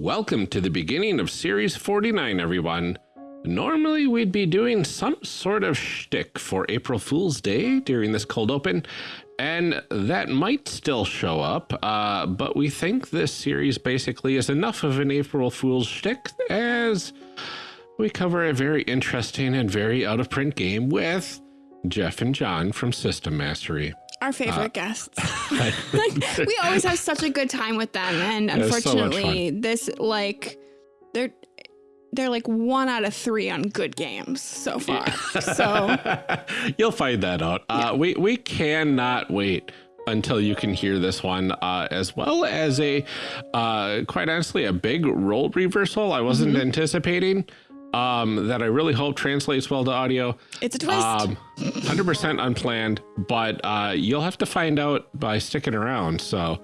Welcome to the beginning of Series 49, everyone. Normally, we'd be doing some sort of shtick for April Fool's Day during this cold open, and that might still show up, uh, but we think this series basically is enough of an April Fool's shtick as we cover a very interesting and very out of print game with Jeff and John from System Mastery. Our favorite uh, guests. like, we always have such a good time with them, and unfortunately, so this like they're they're like one out of three on good games so far. so you'll find that out. Uh, yeah. We we cannot wait until you can hear this one, uh, as well as a, uh, quite honestly, a big role reversal I wasn't mm -hmm. anticipating um, that I really hope translates well to audio. It's a twist. Um, 100% unplanned, but uh, you'll have to find out by sticking around. So,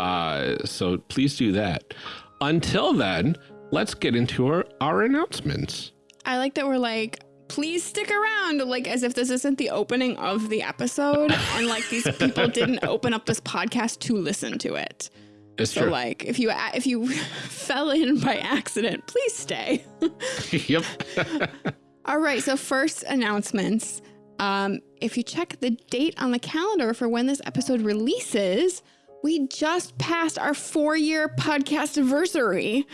uh, so please do that. Until then, let's get into our, our announcements. I like that we're like, please stick around, like as if this isn't the opening of the episode and like these people didn't open up this podcast to listen to it. It's so true. like if you if you fell in by accident, please stay. yep. All right, so first announcements. Um, if you check the date on the calendar for when this episode releases, we just passed our four-year podcast anniversary.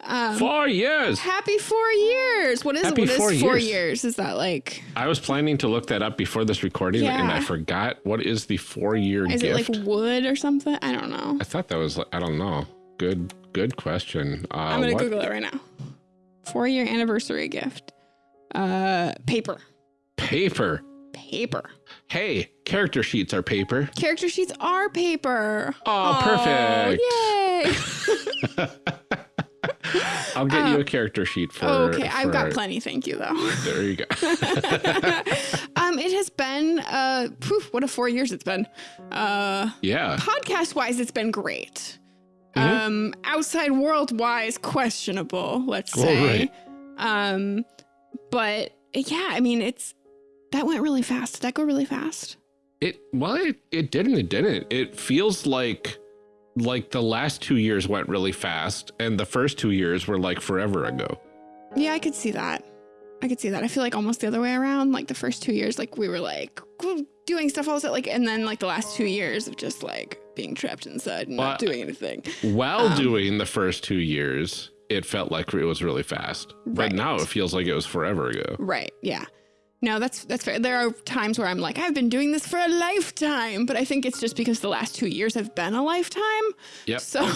Um, four years. Happy four years. What is Happy what four is four years. years. Is that like? I was planning to look that up before this recording, yeah. and I forgot. What is the four year? Is gift? it like wood or something? I don't know. I thought that was. I don't know. Good. Good question. Uh, I'm gonna what? Google it right now. Four year anniversary gift. Uh, paper. Paper. Paper. Hey, character sheets are paper. Character sheets are paper. Oh, perfect. Yay. I'll get you a character sheet for. Okay, for, I've got plenty. Thank you, though. There you go. um, it has been uh, poof, what a four years it's been. Uh, yeah. Podcast wise, it's been great. Mm -hmm. Um, outside world wise, questionable. Let's say. Well, right. Um, but yeah, I mean, it's that went really fast. Did that go really fast? It well, it, it didn't. It didn't. It feels like like the last two years went really fast and the first two years were like forever ago. Yeah, I could see that. I could see that. I feel like almost the other way around. Like the first two years, like we were like doing stuff all that, like, and then like the last two years of just like being trapped inside and well, not doing anything. While um, doing the first two years, it felt like it was really fast. Right. But now it feels like it was forever ago. Right. Yeah. No, that's that's fair. There are times where I'm like, I've been doing this for a lifetime, but I think it's just because the last two years have been a lifetime. Yep. So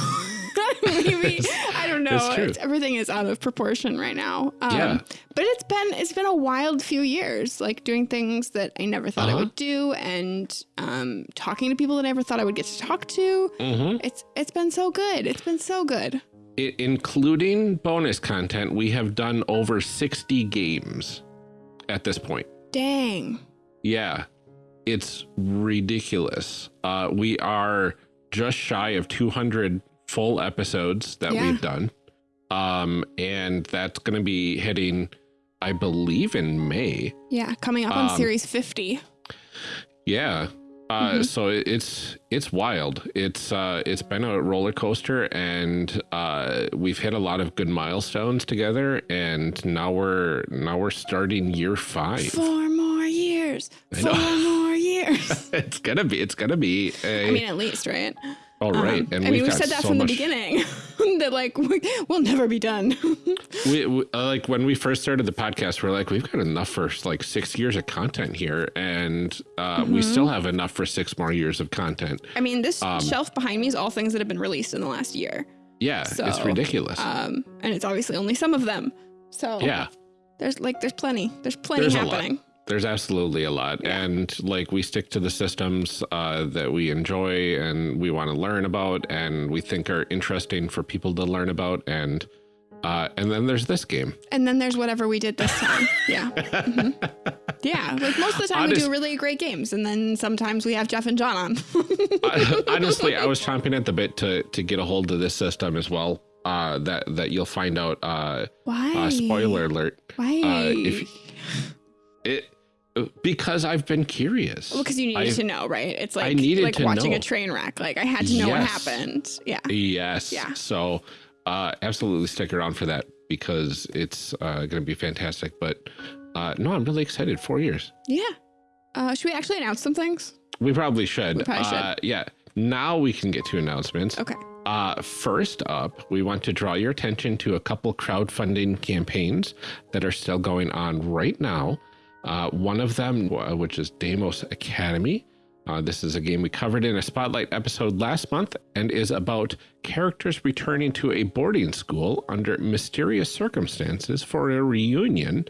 maybe I don't know. It's, everything is out of proportion right now. Um, yeah. But it's been it's been a wild few years, like doing things that I never thought uh -huh. I uh-huh. would do, and um, talking to people that I never thought I would get to talk to. Mm -hmm. It's it's been so good. It's been so good. It, including bonus content, we have done over sixty games at this point. Dang. Yeah, it's ridiculous. Uh, we are just shy of 200 full episodes that yeah. we've done. Um, and that's going to be hitting, I believe, in May. Yeah, coming up on um, series 50. Yeah. Uh, mm -hmm. so it's it's wild. It's uh, it's been a roller coaster, and uh, we've hit a lot of good milestones together. And now we're now we're starting year five. Four more years. Four more years. it's gonna be. It's gonna be. A, I mean, at least, right? All right. um, um, and I mean, we said that so from much... the beginning that like we, will never be done. we, we uh, like when we first started the podcast, we're like, we've got enough for like six years of content here, and uh, mm -hmm. we mm-hmm. still have enough for six more years of content. I mean, this um, shelf behind me is all things that have been released in the last year. Yeah, so, it's ridiculous. Um, and it's obviously only some of them. So yeah, there's like there's plenty. There's plenty there's happening. There's absolutely a lot. Yeah. And like we stick to the systems uh, that we enjoy and we want to learn about and we think are interesting for people to learn about. And uh, and then there's this game. And then there's whatever we did this time. yeah. Mm -hmm. Yeah. Like most of the time Honest we do really great games. And then sometimes we have Jeff and John on. honestly, I was chomping at the bit to, to get a hold of this system as well. Uh, that, that you'll find out. Uh, Why? Uh, spoiler alert. Why? Uh, if it, because I've been curious. Well, because you needed I, to know, right? It's like I needed like watching know. a train wreck. Like I had to know yes. what happened. Yeah. Yes. Yeah. So, uh, absolutely stick around for that because it's uh, going to be fantastic. But uh, no, I'm really excited. Four years. Yeah. Uh, should we actually announce some things? We probably should. We probably should. Uh, yeah. Now we can get to announcements. Okay. Uh, first up, we want to draw your attention to a couple crowdfunding campaigns that are still going on right now. Uh, one of them, uh, which is Deimos Academy. Uh, this is a game we covered in a spotlight episode last month and is about characters returning to a boarding school under mysterious circumstances for a reunion.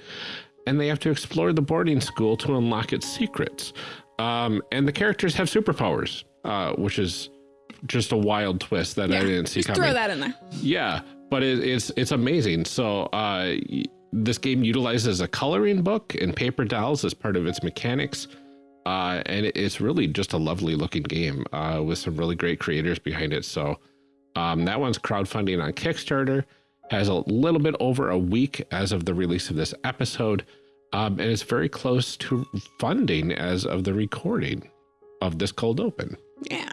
And they have to explore the boarding school to unlock its secrets. Um, and the characters have superpowers, uh, which is just a wild twist that Yeah, I didn't see Just coming. throw that in there. Yeah, but it, it's it's amazing. So uh, this game utilizes a coloring book and paper dolls as part of its mechanics, uh, and it's really just a lovely looking game uh, with some really great creators behind it. So um, that one's crowdfunding on Kickstarter. Has a little bit over a week as of the release of this episode, um, and it's very close to funding as of the recording of this cold open. Yeah.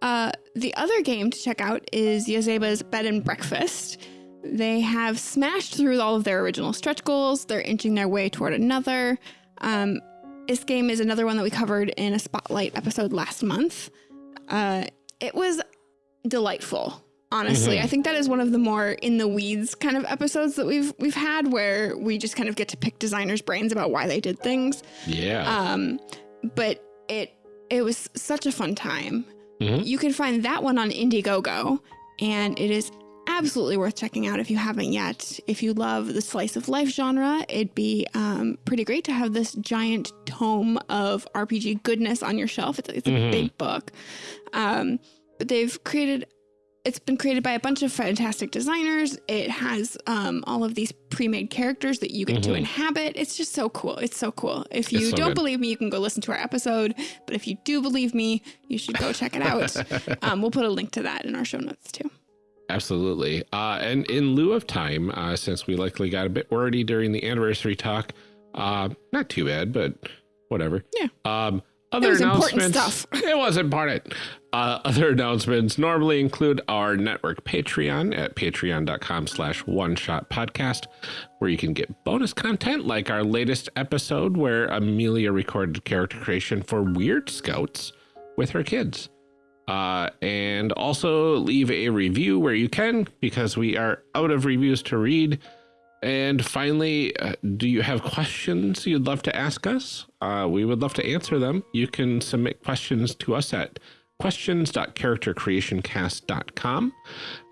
Uh, the other game to check out is Yazeba's Bed and Breakfast. They have smashed through all of their original stretch goals. They're inching their way toward another. Um, this game is another one that we covered in a spotlight episode last month. Uh, it was delightful. Honestly, Mhm. I think that is one of the more in the weeds kind of episodes that we've we've had where we just kind of get to pick designers' brains about why they did things. Yeah. Um, but it it was such a fun time. Mhm. You can find that one on Indiegogo, and it is absolutely worth checking out if you haven't yet. If you love the slice of life genre, it'd be um, pretty great to have this giant tome of RPG goodness on your shelf. It's, it's a Mhm. big book. Um, but they've created. It's been created by a bunch of fantastic designers. It has um, all of these pre-made characters that you get to Mhm. inhabit. It's just so cool. It's so cool. If you so don't good. believe me, you can go listen to our episode. But if you do believe me, you should go check it out. um, we'll put a link to that in our show notes too. Absolutely. Uh, and in lieu of time, uh, since we likely got a bit wordy during the anniversary talk, uh, not too bad, but whatever. Yeah. Um, other was important announcements. stuff. It was important. Uh, other announcements normally include our network Patreon at patreon.com slash one shot podcast, where you can get bonus content like our latest episode where Amelia recorded character creation for Weird Scouts with her kids. Uh, and also leave a review where you can because we are out of reviews to read. And finally, uh, do you have questions you'd love to ask us? Uh, we would love to answer them. You can submit questions to us at questions.charactercreationcast.com.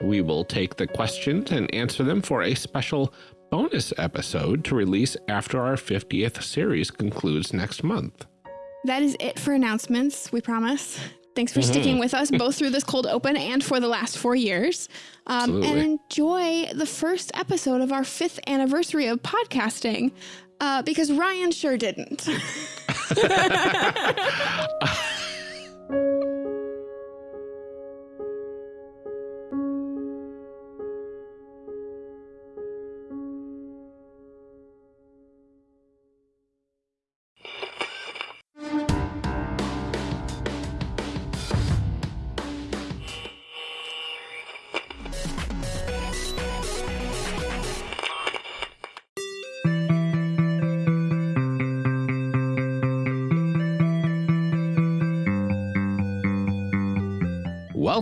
We will take the questions and answer them for a special bonus episode to release after our 50th series concludes next month. That is it for announcements, we promise. Thanks for sticking with us both through this cold open and for the last four years. Um, and enjoy the first episode of our fifth anniversary of podcasting uh, because Ryan sure didn't.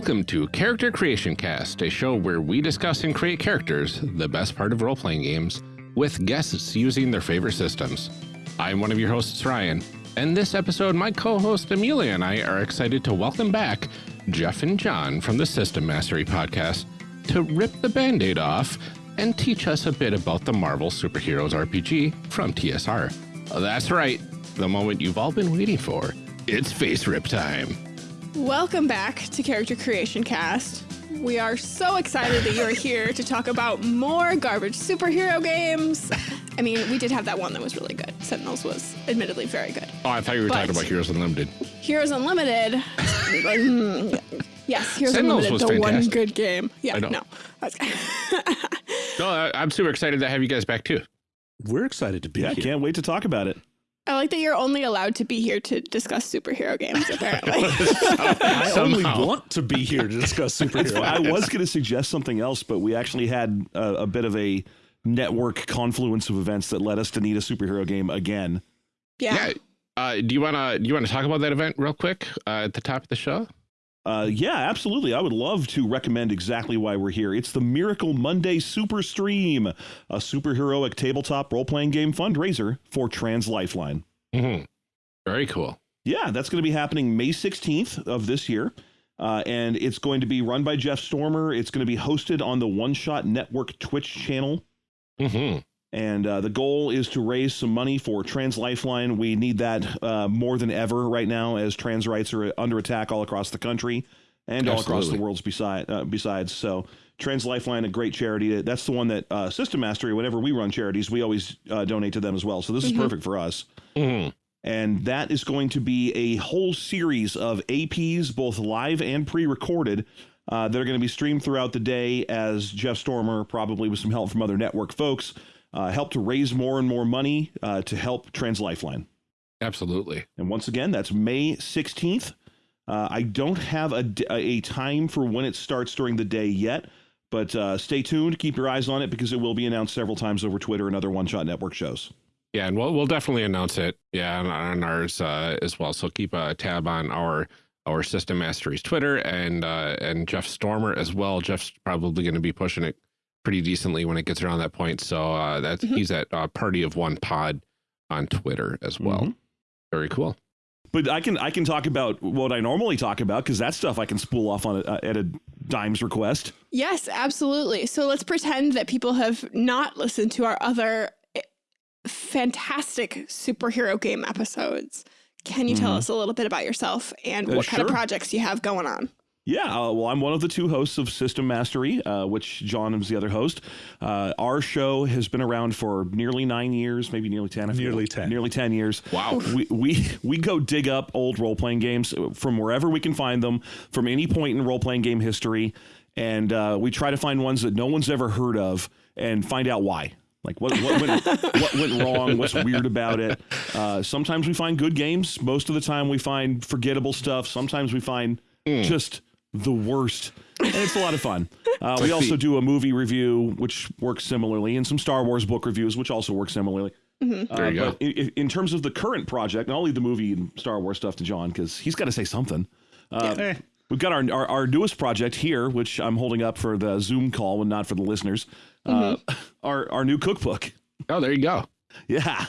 Welcome to Character Creation Cast, a show where we discuss and create characters, the best part of role playing games, with guests using their favorite systems. I'm one of your hosts, Ryan, and this episode, my co host Amelia and I are excited to welcome back Jeff and John from the System Mastery Podcast to rip the band aid off and teach us a bit about the Marvel Superheroes RPG from TSR. That's right, the moment you've all been waiting for. It's face rip time. Welcome back to Character Creation Cast. We are so excited that you're here to talk about more garbage superhero games. I mean, we did have that one that was really good. Sentinels was admittedly very good. Oh, I thought you were But- talking about Heroes Unlimited. Heroes Unlimited. yes, Heroes Sentinels Unlimited, was the one good game. Yeah, I know. no. No, I- I'm super excited to have you guys back too. We're excited to be Yeah, here. I can't wait to talk about it. I like that you're only allowed to be here to discuss superhero games, apparently. I only want to be here to discuss superhero. I was going to suggest something else, but we actually had a, a bit of a network confluence of events that led us to need a superhero game again. yeah. Yeah. Uh, do you want to do you want to talk about that event real quick uh, at the top of the show? Uh, yeah, absolutely. I would love to recommend exactly why we're here. It's the Miracle Monday Super Stream, a superheroic tabletop role playing game fundraiser for Trans Lifeline. Mm-hmm. Very cool. Yeah, that's going to be happening May 16th of this year. Uh, and it's going to be run by Jeff Stormer. It's going to be hosted on the One Shot Network Twitch channel. Mm-hmm. And uh, the goal is to raise some money for Trans Lifeline. We need that uh, more than ever right now as trans rights are under attack all across the country and all across the world beside, uh, besides. So, Trans Lifeline, a great charity. That's the one that uh, System Mastery, whenever we run charities, we always uh, donate to them as well. So, this is perfect for us. Mm-hmm. And that is going to be a whole series of APs, both live and pre recorded, uh, that are going to be streamed throughout the day as Jeff Stormer, probably with some help from other network folks, help to raise more and more money uh, to help Trans Lifeline. Absolutely. And once again, that's May 16th. Uh, I don't have a, a time for when it starts during the day yet, but uh, stay tuned. Keep your eyes on it because it will be announced several times over Twitter and other One Shot Network shows. Yeah, and we'll we'll definitely announce it. Yeah, on, on ours uh, as well. So keep a tab on our our System Masteries Twitter and uh, and Jeff Stormer as well. Jeff's probably going to be pushing it pretty decently when it gets around that point. So uh, that's Mhm. he's at uh, Party of One Pod on Twitter as well. Mhm. Very cool. But I can I can talk about what I normally talk about because that stuff I can spool off on a, at a dime's request. Yes, absolutely. So let's pretend that people have not listened to our other eh, fantastic superhero game episodes. Can you tell Mhm. us a little bit about yourself and Uh, what kind of projects you have going on? Yeah, uh, well, I'm one of the two hosts of System Mastery, uh, which John is the other host. Uh, our show has been around for nearly nine years, maybe nearly ten. I feel. Nearly 10. Nearly ten years. Wow. We we we go dig up old role playing games from wherever we can find them, from any point in role playing game history, and uh, we try to find ones that no one's ever heard of and find out why. Like what what went, what went wrong? What's weird about it? Uh, sometimes we find good games. Most of the time we find forgettable stuff. Sometimes we find just the worst, and it's a lot of fun. Uh, we also do a movie review, which works similarly, and some Star Wars book reviews, which also work similarly. Mm-hmm. Uh, There you go. but i- i- in terms of the current project, and I'll leave the movie and Star Wars stuff to John because he's got to say something. Uh, Eh. We've got our, our our newest project here, which I'm holding up for the Zoom call and not for the listeners. Uh, our our new cookbook. Oh, there you go. Yeah.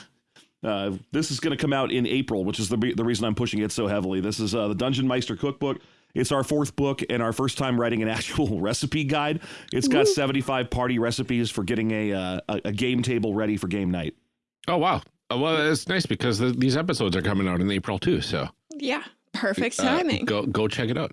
Uh, this is going to come out in April, which is the the reason I'm pushing it so heavily. This is uh, the Dungeon Meister Cookbook. It's our fourth book and our first time writing an actual recipe guide. It's got 75 party recipes for getting a, uh, a a game table ready for game night. Oh wow. Uh, well, it's nice because the, these episodes are coming out in April too. So Yeah, perfect uh, timing. go go check it out.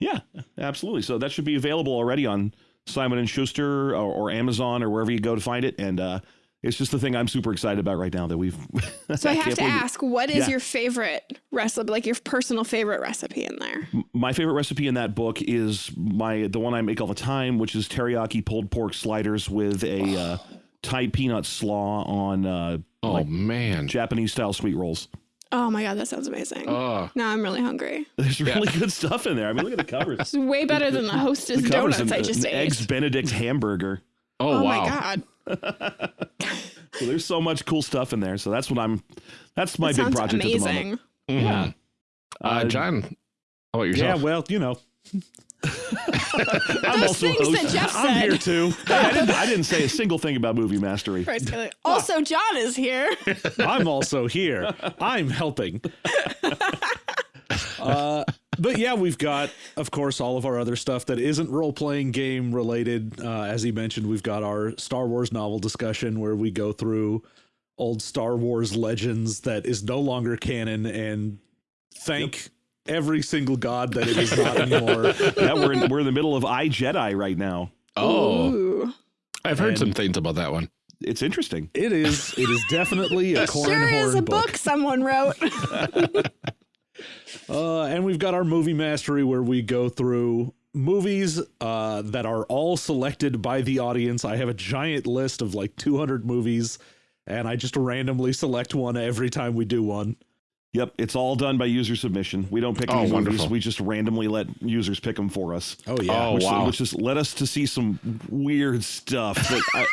Yeah, absolutely. So that should be available already on Simon and Schuster or, or Amazon or wherever you go to find it. And uh, it's just the thing I'm super excited about right now that we've. So I have to believe it. ask, what is Yeah. your favorite recipe, like your personal favorite recipe in there? My favorite recipe in that book is my the one I make all the time, which is teriyaki pulled pork sliders with a uh, Thai peanut slaw on uh, Oh like man. Japanese style sweet rolls. Oh my god, that sounds amazing. Oh, now I'm really hungry. There's really good stuff in there. I mean, look at the covers. It's way better than the Hostess the donuts and I just an ate. eggs Benedict hamburger. oh, oh wow. my god, So there's so much cool stuff in there. So that's what I'm. That's my that big sounds project at the moment. amazing. Mhm. Yeah. Uh, John, how about yourself? Yeah, well, you know, I'm Those also things host. that Jeff I'm here said. too. I, didn't, I didn't say a single thing about movie mastery. Right, Also, John is here. I'm also here. I'm helping. Uh, but yeah, we've got, of course, all of our other stuff that isn't role playing game related. Uh, as he mentioned, we've got our Star Wars novel discussion where we go through old Star Wars legends that is no longer canon and thank every single god that it is not anymore. yeah, we're in, we're in the middle of I Jedi right now. Oh, Ooh. I've heard And- some things about that one. It's interesting. It is. It is definitely a It corn sure is horn a book someone wrote. Uh, and we've got our movie mastery where we go through movies uh, that are all selected by the audience. I have a giant list of like 200 movies and I just randomly select one every time we do one. Yep, it's all done by user submission. We don't pick Oh, any movies. wonderful. We just randomly let users pick them for us. Oh yeah. Oh, which, wow. which just led us to see some weird stuff. That I,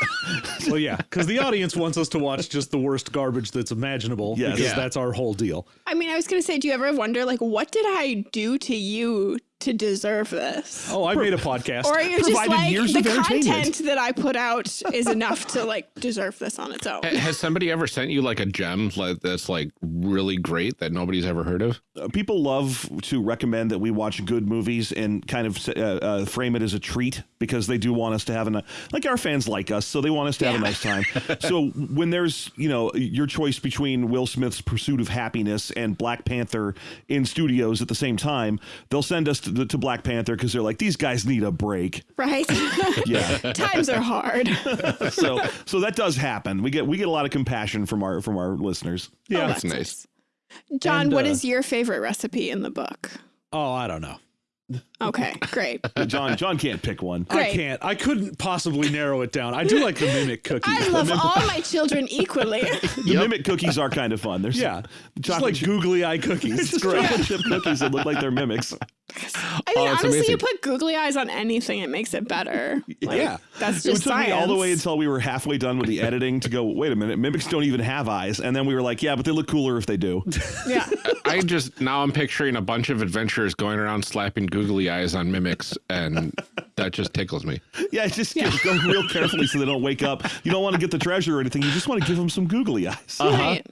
well, yeah, because the audience wants us to watch just the worst garbage that's imaginable. Yes. because Yeah. that's our whole deal. I mean, I was gonna say, do you ever wonder like what did I do to you to deserve this? Oh, I made a podcast. Or are you just provided like years the of entertainment. content that I put out is enough to like deserve this on its own? Has somebody ever sent you like a gem that's like really great that nobody's ever heard of? uh, people love to recommend that we watch good movies and kind of uh, uh, frame it as a treat because they do want us to have a like our fans like us, so they want us to have a nice time. so when there's you know your choice between Will Smith's Pursuit of Happiness and Black Panther in studios at the same time, they'll send us to, to Black Panther because they're like these guys need a break. Right? Yeah. Times are hard. so so that does happen. We get we get a lot of compassion from our from our listeners. yeah. that's nice. John, And, what uh, is your favorite recipe in the book? Oh, I don't know. Okay, great. John John can't pick one. I can't. I couldn't possibly narrow it down. I do like the mimic cookie. I love all my children equally. The mimic cookies are kind of fun. There's yeah, just like chip- googly eye cookies. It's just great. chocolate chip cookies that look like they're mimics. I mean, oh, that's honestly, amazing. you put googly eyes on anything, it makes it better. Like, Yeah. that's just It just took science. me all the way until we were halfway done with the editing to go, wait a minute, mimics don't even have eyes. And then we were like, yeah, but they look cooler if they do. yeah. I just now I'm picturing a bunch of adventurers going around slapping googly eyes on mimics, and that just tickles me. yeah, just go real carefully so they don't wake up. You don't want to get the treasure or anything. You just want to give them some googly eyes. Right.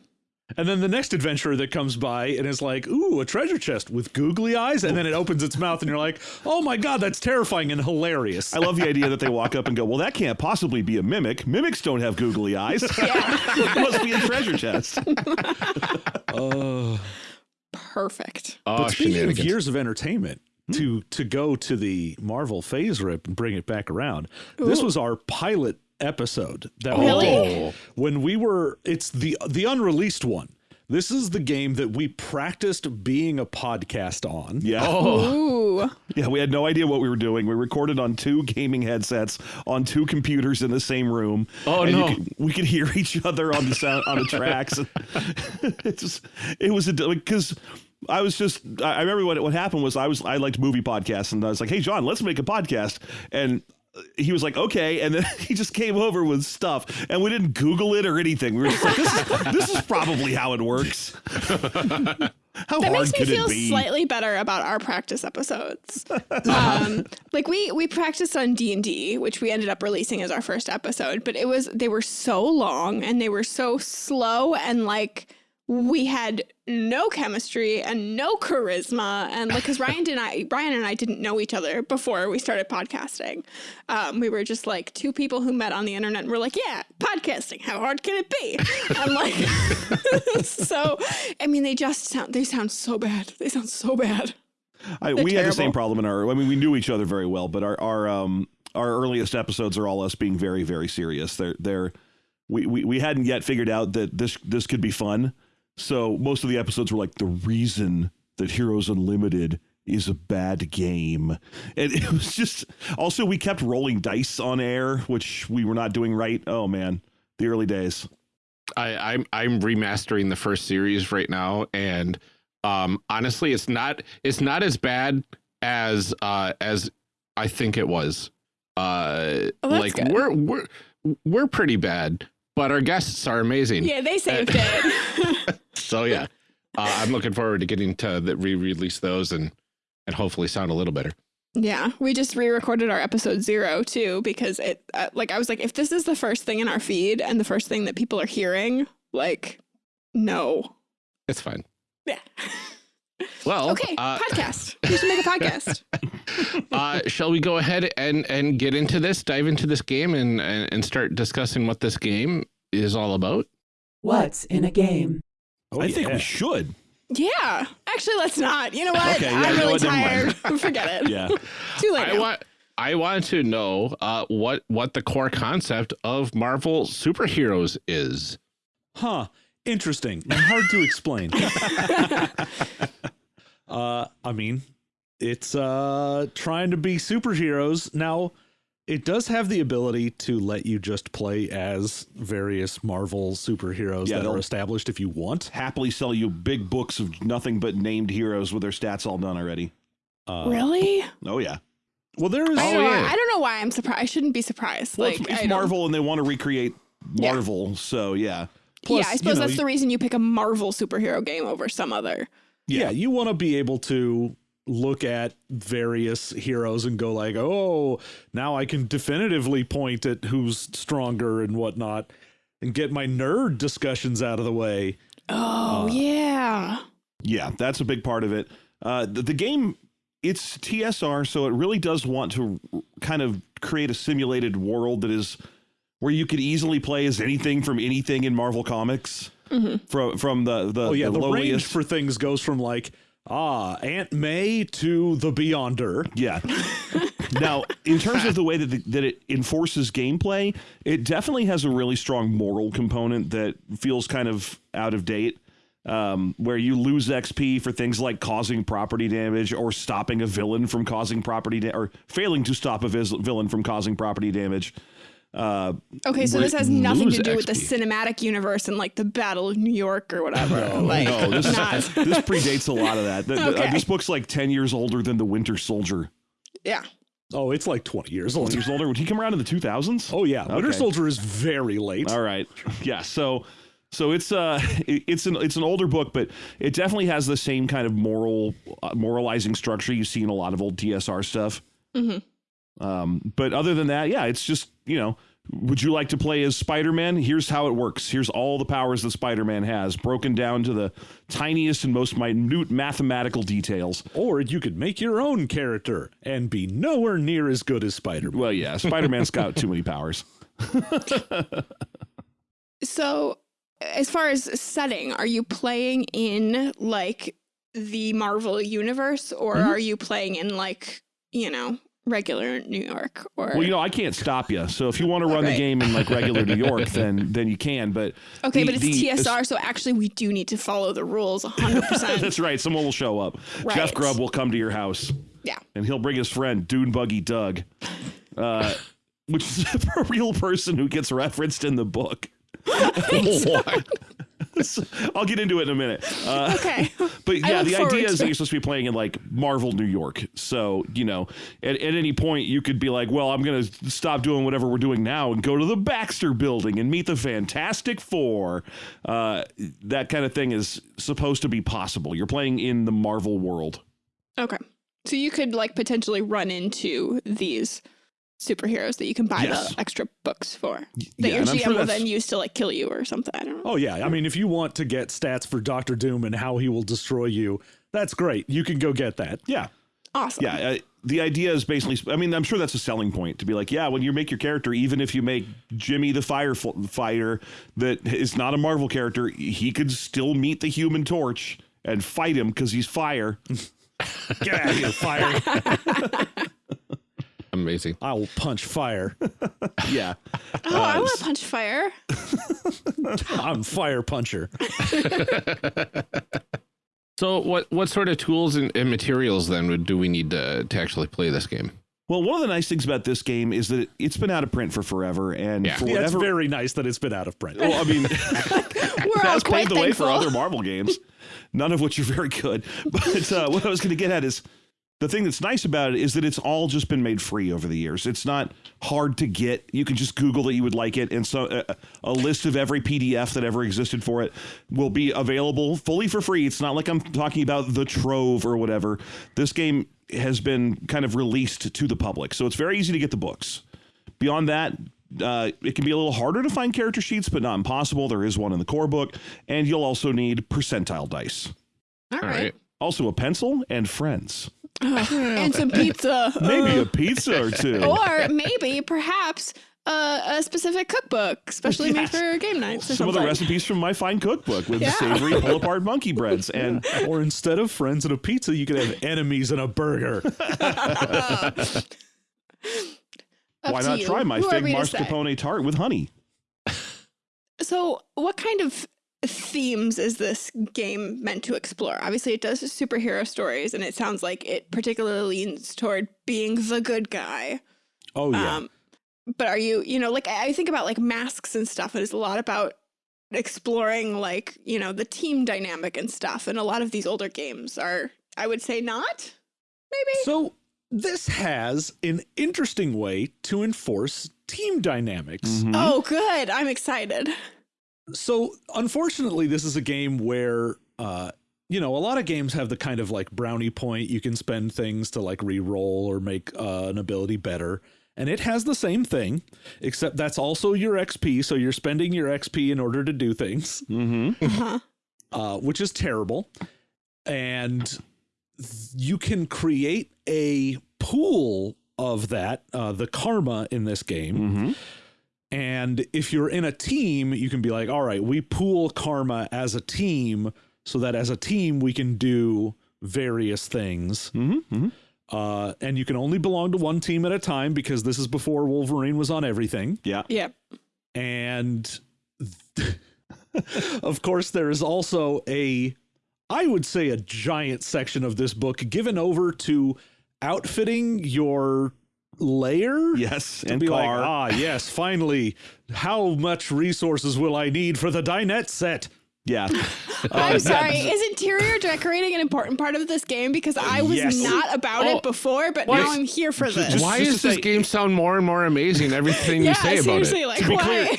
And then the next adventurer that comes by and is like, "Ooh, a treasure chest with googly eyes," and then it opens its mouth, and you're like, "Oh my god, that's terrifying and hilarious." I love the idea that they walk up and go, well, that can't possibly be a mimic. Mimics don't have googly eyes. it must be a treasure chest. Uh, Perfect. Oh, but speaking of years of entertainment, Hmm. to to go to the Marvel FASERIP and bring it back around, this was our pilot episode that we Really? did when we were. It's the the unreleased one. This is the game that we practiced being a podcast on. Yeah. Oh, Ooh. Yeah, we had no idea what we were doing. We recorded on two gaming headsets on two computers in the same room. Oh, and no. could- we could hear each other on the sound on the tracks. it just it was a because I was just I I remember what what happened was I was I liked movie podcasts and I was like, hey John, let's make a podcast and. He was like, okay, and then he just came over with stuff, and we didn't Google it or anything. We were just like, this is, this is probably how it works. how That hard makes me could feel it be? slightly better about our practice episodes. um, like we we practiced on D and D, which we ended up releasing as our first episode, but it was they were so long and they were so slow and like we had no chemistry and no charisma and like because Ryan and I Ryan and I didn't know each other before we started podcasting. Um, we were just like two people who met on the internet and we're like, yeah, podcasting. How hard can it be? i'm like, so I mean, they just sound they sound so bad. They sound so bad. I, we had the same problem in our. I mean, we knew each other very well, but our our um our earliest episodes are all us being very very serious. They're they're we, we we hadn't yet figured out that this this could be fun. So most of the episodes were like the reason that Heroes Unlimited is a bad game, and it was just also we kept rolling dice on air, which we were not doing right. Oh man, the early days. I, I'm I'm remastering the first series right now, and um, honestly, it's not it's not as bad as uh, as I think it was. Uh, Oh, like good. we're we're we're pretty bad, but our guests are amazing. Yeah, they saved it. So yeah, uh, I'm looking forward to getting to the re-release those and and hopefully sound a little better. yeah, we just re-recorded our episode zero too because it uh, like I was like, if this is the first thing in our feed and the first thing that people are hearing, like, no. It's fine. Yeah. Well, Okay, uh, podcast. We should make a podcast. uh, shall we go ahead and and get into this, dive into this game, and and, and start discussing what this game is all about? What's in a game? Oh, I think we should. Yeah. Actually, let's not. You know what? Okay, yeah, I'm really what, tired. Forget it. Yeah. Too late. I now. want I want to know uh, what what the core concept of Marvel superheroes is. Huh. Interesting and hard to explain. uh, I mean, it's uh trying to be superheroes. Now, It does have the ability to let you just play as various Marvel superheroes Yeah, that are established if you want. Happily sell you big books of nothing but named heroes with their stats all done already. Uh, really? Oh yeah. Well, there is. I, Oh, don't know, yeah. I don't know why I'm surprised. I shouldn't be surprised. Well, like it's, it's don't- Marvel and they want to recreate Yeah. Marvel, so yeah. Plus, yeah, I you suppose know, that's you- the reason you pick a Marvel superhero game over some other. yeah, you want to be able to look at various heroes and go like, oh, now I can definitively point at who's stronger and whatnot, and get my nerd discussions out of the way. Oh Uh, yeah. Yeah, that's a big part of it. Uh, the, the game, it's TSR, so it really does want to kind of create a simulated world that is where you could easily play as anything from anything in Marvel Comics. From from the the, Oh yeah, the, range lowliest for things goes from like ah Aunt May to the Beyonder. Yeah. now, in terms of the way that the, that it enforces gameplay, it definitely has a really strong moral component that feels kind of out of date. Um, where you lose XP for things like causing property damage or stopping a villain from causing property da- or failing to stop a vis- villain from causing property damage. Uh, Okay, so this has nothing to do with the cinematic universe and like the Battle of New York or whatever. like, no, this, not, this predates a lot of that. The- the- uh, this book's like 10 years older than The Winter Soldier. yeah. Oh, it's like twenty years 20 old. years older? Would he come around in the 2000s? Oh yeah, Winter Soldier is very late. All right. Yeah. So so it's uh it's an it's an older book, but it definitely has the same kind of moral uh, moralizing structure you see in a lot of old TSR stuff. Mm-hmm. Um, but other than that, yeah, it's just you know. Would you like to play as Spider Man? Here's how it works. Here's all the powers that Spider Man has, broken down to the tiniest and most minute mathematical details. Or you could make your own character and be nowhere near as good as Spider Man. Well, yeah, Spider Man's got too many powers. So, as far as setting, are you playing in like the Marvel universe or Mm-hmm. are you playing in like, you know, regular New York or Well, you know, I can't stop you. So if you want to run the game in like regular New York, then then you can. But Okay, the- but it's the- TSR, so actually we do need to follow the rules 100%. That's right. Someone will show up. Jeff Right. Grubb will come to your house, yeah. and he'll bring his friend Dune Buggy Doug, uh, which is a real person who gets referenced in the book. I'll get into it in a minute. Uh, Okay. but yeah, the idea is that you're supposed to be playing in like Marvel New York. So, you know, at, at any point you could be like, well, I'm going to stop doing whatever we're doing now and go to the Baxter building and meet the Fantastic Four. Uh, that kind of thing is supposed to be possible. You're playing in the Marvel world. Okay. So you could like potentially run into these superheroes that you can buy Yes. the extra books for. That yeah, your GM sure will then use to like kill you or something. I don't know. Oh yeah, I mean if you want to get stats for Doctor Doom and how he will destroy you, that's great. You can go get that. Yeah. Awesome. Yeah. Uh, the idea is basically, I mean, I'm sure that's a selling point to be like, yeah, when you make your character, even if you make Jimmy the firefighter that is not a Marvel character, he could still meet the human torch and fight him because he's fire. Get out of here, fire! Amazing. I will punch fire. yeah. Oh, I want to punch fire. I'm fire puncher. So, what what sort of tools and, and materials then would, do we need to, to actually play this game? Well, one of the nice things about this game is that it's been out of print for forever. And Yeah. for Yeah, it's very nice that it's been out of print. well, I mean, We're all paved the way for other Marvel games, none of which are very good. But uh, what I was going to get at is the thing that's nice about it is that it's all just been made free over the years. It's not hard to get. You can just Google that you would like it, and so uh, a list of every PDF that ever existed for it will be available fully for free. It's not like I'm talking about the Trove or whatever. This game has been kind of released to the public, so it's very easy to get the books. Beyond that, uh, it can be a little harder to find character sheets, but not impossible. There is one in the core book, and you'll also need percentile dice. All All right. right. Also, a pencil and friends. And some pizza. Maybe a pizza or two. or maybe, perhaps, uh, a specific cookbook, especially made for game nights. Or Some of the recipes from my fine cookbook with Yeah. savory pull apart monkey breads. And or instead of friends and a pizza, you could have enemies and a burger. Why not you. try my Who are fig we mascarpone tart with honey? So, what kind of themes is this game meant to explore? Obviously, it does superhero stories, and it sounds like it particularly leans toward being the good guy. Oh yeah. Um, but are you, you know, like I I think about like masks and stuff. It is a lot about exploring like, you know, the team dynamic and stuff. And a lot of these older games are, I would say not, maybe. So this has an interesting way to enforce team dynamics. Mhm. Oh, good. I'm excited. So unfortunately, this is a game where uh you know, a lot of games have the kind of like brownie point. You can spend things to like re-roll or make uh, an ability better. And it has the same thing, except that's also your XP. So you're spending your XP in order to do things, Mhm. Uh-huh. uh, which is terrible. And th- you can create a pool of that, uh, the karma in this game. Mhm. And if you're in a team, you can be like, all right, we pool karma as a team so that as a team we can do various things. Mhm. Mhm. Uh, and you can only belong to one team at a time because this is before Wolverine was on everything. Yeah. Yep. And of course, there is also a, I would say, a giant section of this book given over to outfitting your layer. Yes. to And be like, car. ah, yes, finally, how much resources will I need for the dinette set? yeah. I'm sorry. Is interior decorating an important part of this game? Because I was Yes. not about Oh, it before, but why- now I'm here for this. just- Why does this say- game sound more and more amazing? Everything yeah, you say about seriously, it. like be why? clear,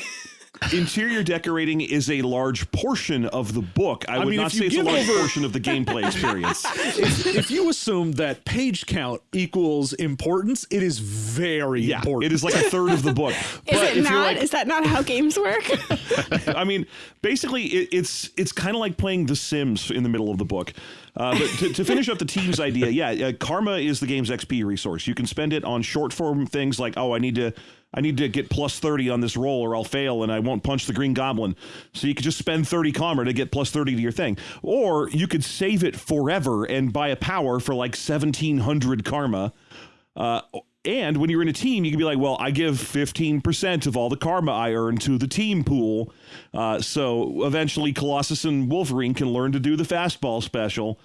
Interior decorating is a large portion of the book. I, would mean, not say it's a large over- portion of the gameplay experience. if, if you assume that page count equals importance, it is very yeah, important. it is like a third of the book. Is but it if not? like, Is that not how games work? I mean, basically, it, it's it's kind of like playing The Sims in the middle of the book. Uh, but to, to finish up the team's idea, yeah, uh, karma is the game's XP resource. You can spend it on short form things like, oh, I need to. I need to get plus 30 on this roll or I'll fail and I won't punch the green goblin. So you could just spend 30 karma to get plus 30 to your thing. Or you could save it forever and buy a power for like 1700 karma. Uh, and when you're in a team, you can be like, well, I give 15% of all the karma I earn to the team pool. Uh, so eventually, Colossus and Wolverine can learn to do the fastball special.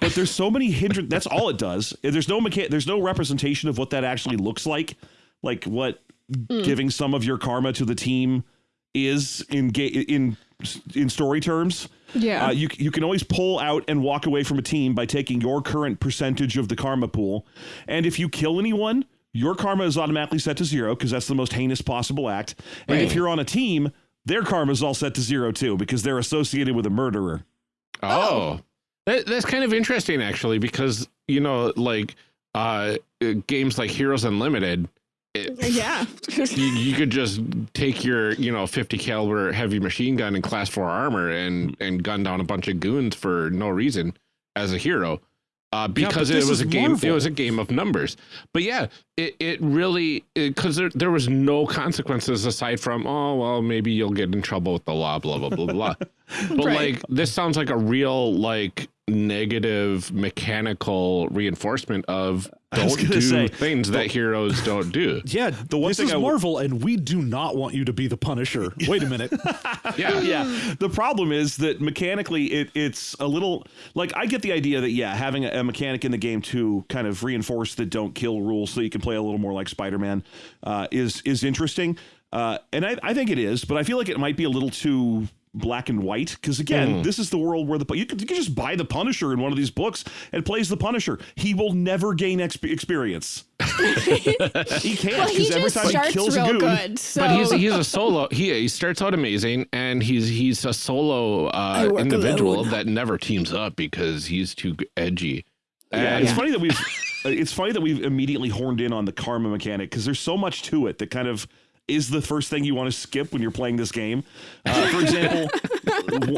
But there's so many hindrance. That's all it does. There's no mecha- There's no representation of what that actually looks like, like what giving some of your karma to the team is in ga- in in story terms. Yeah. Uh, you you can always pull out and walk away from a team by taking your current percentage of the karma pool, and if you kill anyone, your karma is automatically set to zero because that's the most heinous possible act. And if you're on a team, their karma is all set to zero too because they're associated with a murderer. Oh, that, that's kind of interesting actually, because you know, like uh, games like Heroes Unlimited, it, yeah. you, you could just take your you know 50 caliber heavy machine gun and class four armor and and gun down a bunch of goons for no reason as a hero. Uh, because it was a game, it was a game of numbers. But yeah, it, it really because there there was no consequences aside from oh well maybe you'll get in trouble with the law blah blah blah blah. but Right. like this sounds like a real like negative mechanical reinforcement of I was don't do say, things that heroes don't do. yeah, The one this thing is I w- Marvel, and we do not want you to be the Punisher. Wait a minute. Yeah. yeah. The problem is that mechanically, it, it's a little like I get the idea that yeah, having a, a mechanic in the game to kind of reinforce the don't kill rule, so you can play a little more like Spider Man, uh, is is interesting. Uh, and I, I think it is, but I feel like it might be a little too black and white because again this is the world where the you could, you could just buy the punisher in one of these books and plays the punisher he will never gain exp- experience he can't well, he because every just time he starts kills a goon good. So But he's he's a solo. He he starts out amazing, and he's he's a solo uh, individual alone. that never teams up because he's too edgy. Yeah, And it's funny that we've uh, it's funny that we've immediately horned in on the karma mechanic because there's so much to it that kind of is the first thing you want to skip when you're playing this game. Uh, for example,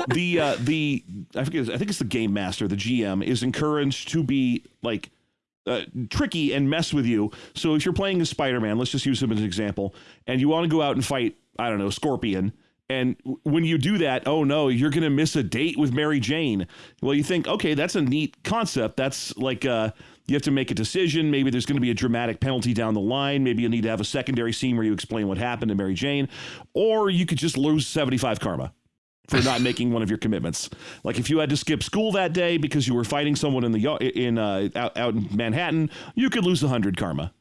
the uh, the I forget I think it's the game master, the GM is encouraged to be like uh, tricky and mess with you. So if you're playing as Spider-Man, let's just use him as an example, and you want to go out and fight, I don't know, Scorpion. And when you do that, oh no, you're going to miss a date with Mary Jane. Well, you think, okay, that's a neat concept. That's like uh, you have to make a decision. Maybe there's going to be a dramatic penalty down the line. Maybe you need to have a secondary scene where you explain what happened to Mary Jane. Or you could just lose 75 karma for not making one of your commitments. Like if you had to skip school that day because you were fighting someone in the in uh, out, out in Manhattan, you could lose 100 karma.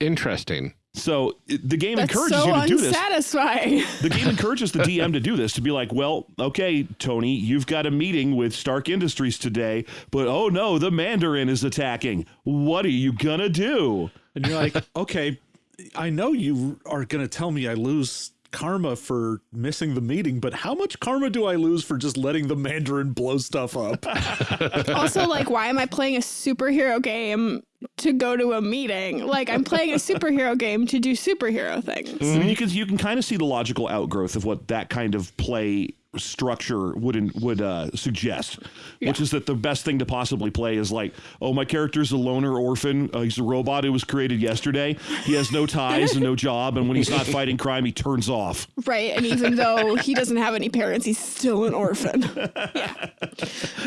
interesting. So the game That's encourages so you to do this. unsatisfying. The game encourages the DM to do this to be like, well, okay, Tony, you've got a meeting with Stark Industries today, but oh no, the Mandarin is attacking. What are you gonna do? And you're like, okay, I know you are going to tell me I lose karma for missing the meeting, but how much karma do I lose for just letting the Mandarin blow stuff up? also, like, why am I playing a superhero game to go to a meeting? Like, I'm playing a superhero game to do superhero things. I mean, you can you can kind of see the logical outgrowth of what that kind of play structure would in- would uh, suggest, which is that the best thing to possibly play is like, oh, my character's a loner orphan. Uh, he's a robot who was created yesterday. He has no ties and no job, and when he's not fighting crime, he turns off. Right. And even though he doesn't have any parents, he's still an orphan.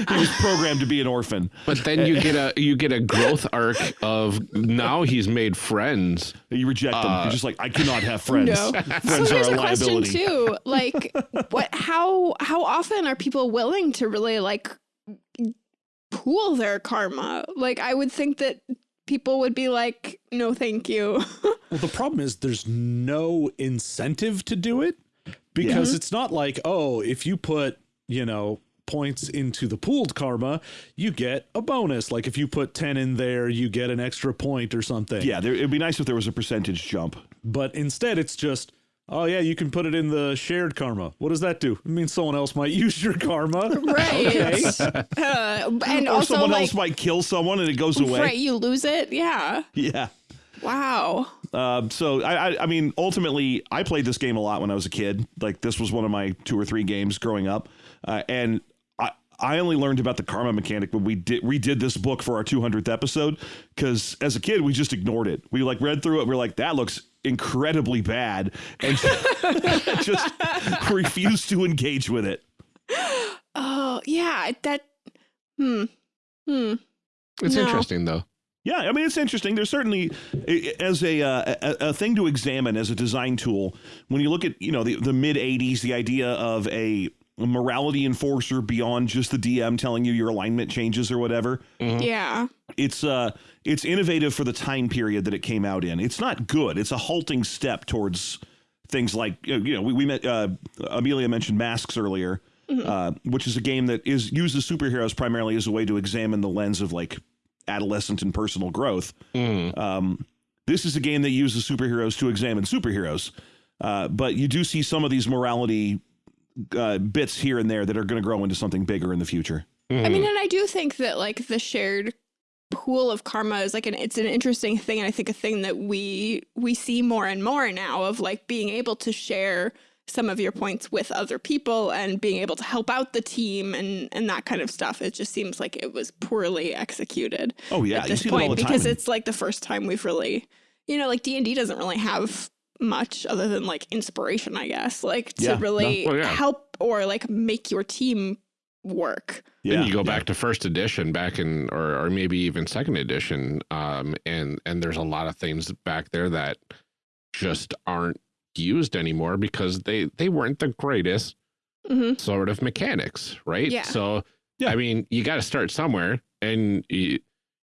He was programmed to be an orphan. But then you get a you get a growth arc of now he's made friends. You reject them. You're just like, I cannot have friends. No. so Friends are here's a a question liability. too. Like what how how often are people willing to really like pool their karma? Like I would think that people would be like, no thank you. Well, the problem is there's no incentive to do it because it's not like, oh, if you put, you know, points into the pooled karma, you get a bonus. Like if you put 10 in there, you get an extra point or something. Yeah, there, it'd be nice if there was a percentage jump. But instead, it's just, oh, yeah, you can put it in the shared karma. What does that do? It means someone else might use your karma. right. Okay. Uh, and or also someone like else might kill someone and it goes away. right, you lose it. Yeah. Yeah. Wow. Um, so I, I, I mean, ultimately, I played this game a lot when I was a kid. Like this was one of my two or three games growing up, uh, and I, I only learned about the karma mechanic when we did redid this book for our 200th episode. Because as a kid, we just ignored it. We like read through it. We're like, that looks incredibly bad, and just refused to engage with it. Oh, yeah. That hmm. Hmm. It's No. interesting though. Yeah, I mean it's interesting. There's certainly as a, uh, a a thing to examine as a design tool. When you look at you know the the mid '80s, the idea of a morality enforcer beyond just the DM telling you your alignment changes or whatever. Yeah. It's uh it's innovative for the time period that it came out in. It's not good. It's a halting step towards things like you know we, we met uh, Amelia mentioned masks earlier, uh, which is a game that is uses superheroes primarily as a way to examine the lens of like adolescent and personal growth. Um, this is a game that uses superheroes to examine superheroes, uh, but you do see some of these morality uh, bits here and there that are going to grow into something bigger in the future. I mean, and I do think that like the shared pool of karma is like an it's an interesting thing and I think a thing that we we see more and more now of like being able to share some of your points with other people and being able to help out the team and and that kind of stuff. It just seems like it was poorly executed. Oh yeah, at you this see that all point the time. because it's like the first time we've really you know like D&D doesn't really have much other than like inspiration I guess like to Yeah, no. really Well, yeah. help or like make your team work. yeah, then you go yeah. back to first edition back in or or maybe even second edition um and and there's a lot of things back there that just aren't used anymore because they they weren't the greatest Mhm. sort of mechanics right Yeah. so Yeah. i mean you got to start somewhere and you,